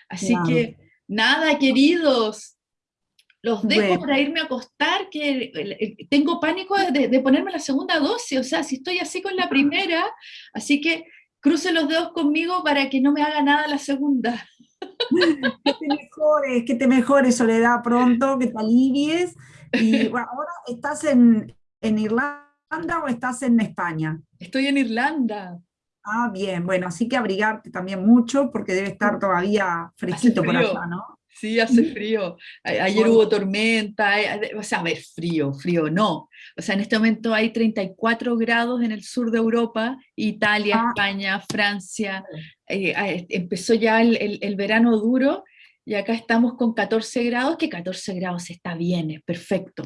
Así que, nada, queridos, los dejo para irme a acostar, que tengo pánico de, ponerme la segunda dosis, o sea, si estoy así con la primera, así que cruce los dedos conmigo para que no me haga nada la segunda. *laughs* Que te mejores, que te mejores, Soledad, pronto, que te alivies. *laughs* Y bueno, ahora estás en, en Irlanda o estás en España? Estoy en Irlanda. Ah, bien, bueno, así que abrigarte también mucho porque debe estar todavía fresquito por allá, ¿no? Sí, hace frío. Ayer hubo tormenta, o sea, a ver, frío, frío no. O sea, en este momento hay 34 grados en el sur de Europa, Italia, ah. España, Francia. Eh, empezó ya el, verano duro y acá estamos con 14 grados, que 14 grados está bien, es perfecto.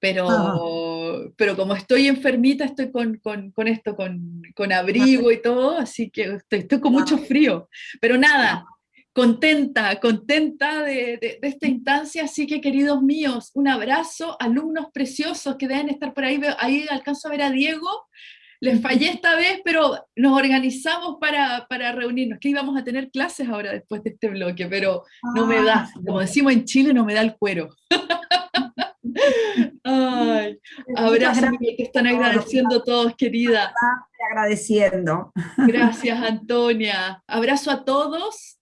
Pero, pero como estoy enfermita, estoy con, esto, con, abrigo y todo, así que estoy con mucho frío. Pero nada, contenta, contenta de, esta instancia, así que queridos míos, un abrazo, alumnos preciosos que deben estar por ahí, ahí alcanzo a ver a Diego, les fallé esta vez, pero nos organizamos para, reunirnos, que íbamos a tener clases ahora después de este bloque, pero no me da, ah, como decimos en Chile, no me da el cuero. *laughs* Ay, abrazo que están agradeciendo todos, querida. Agradeciendo. Gracias, Antonia. Abrazo a todos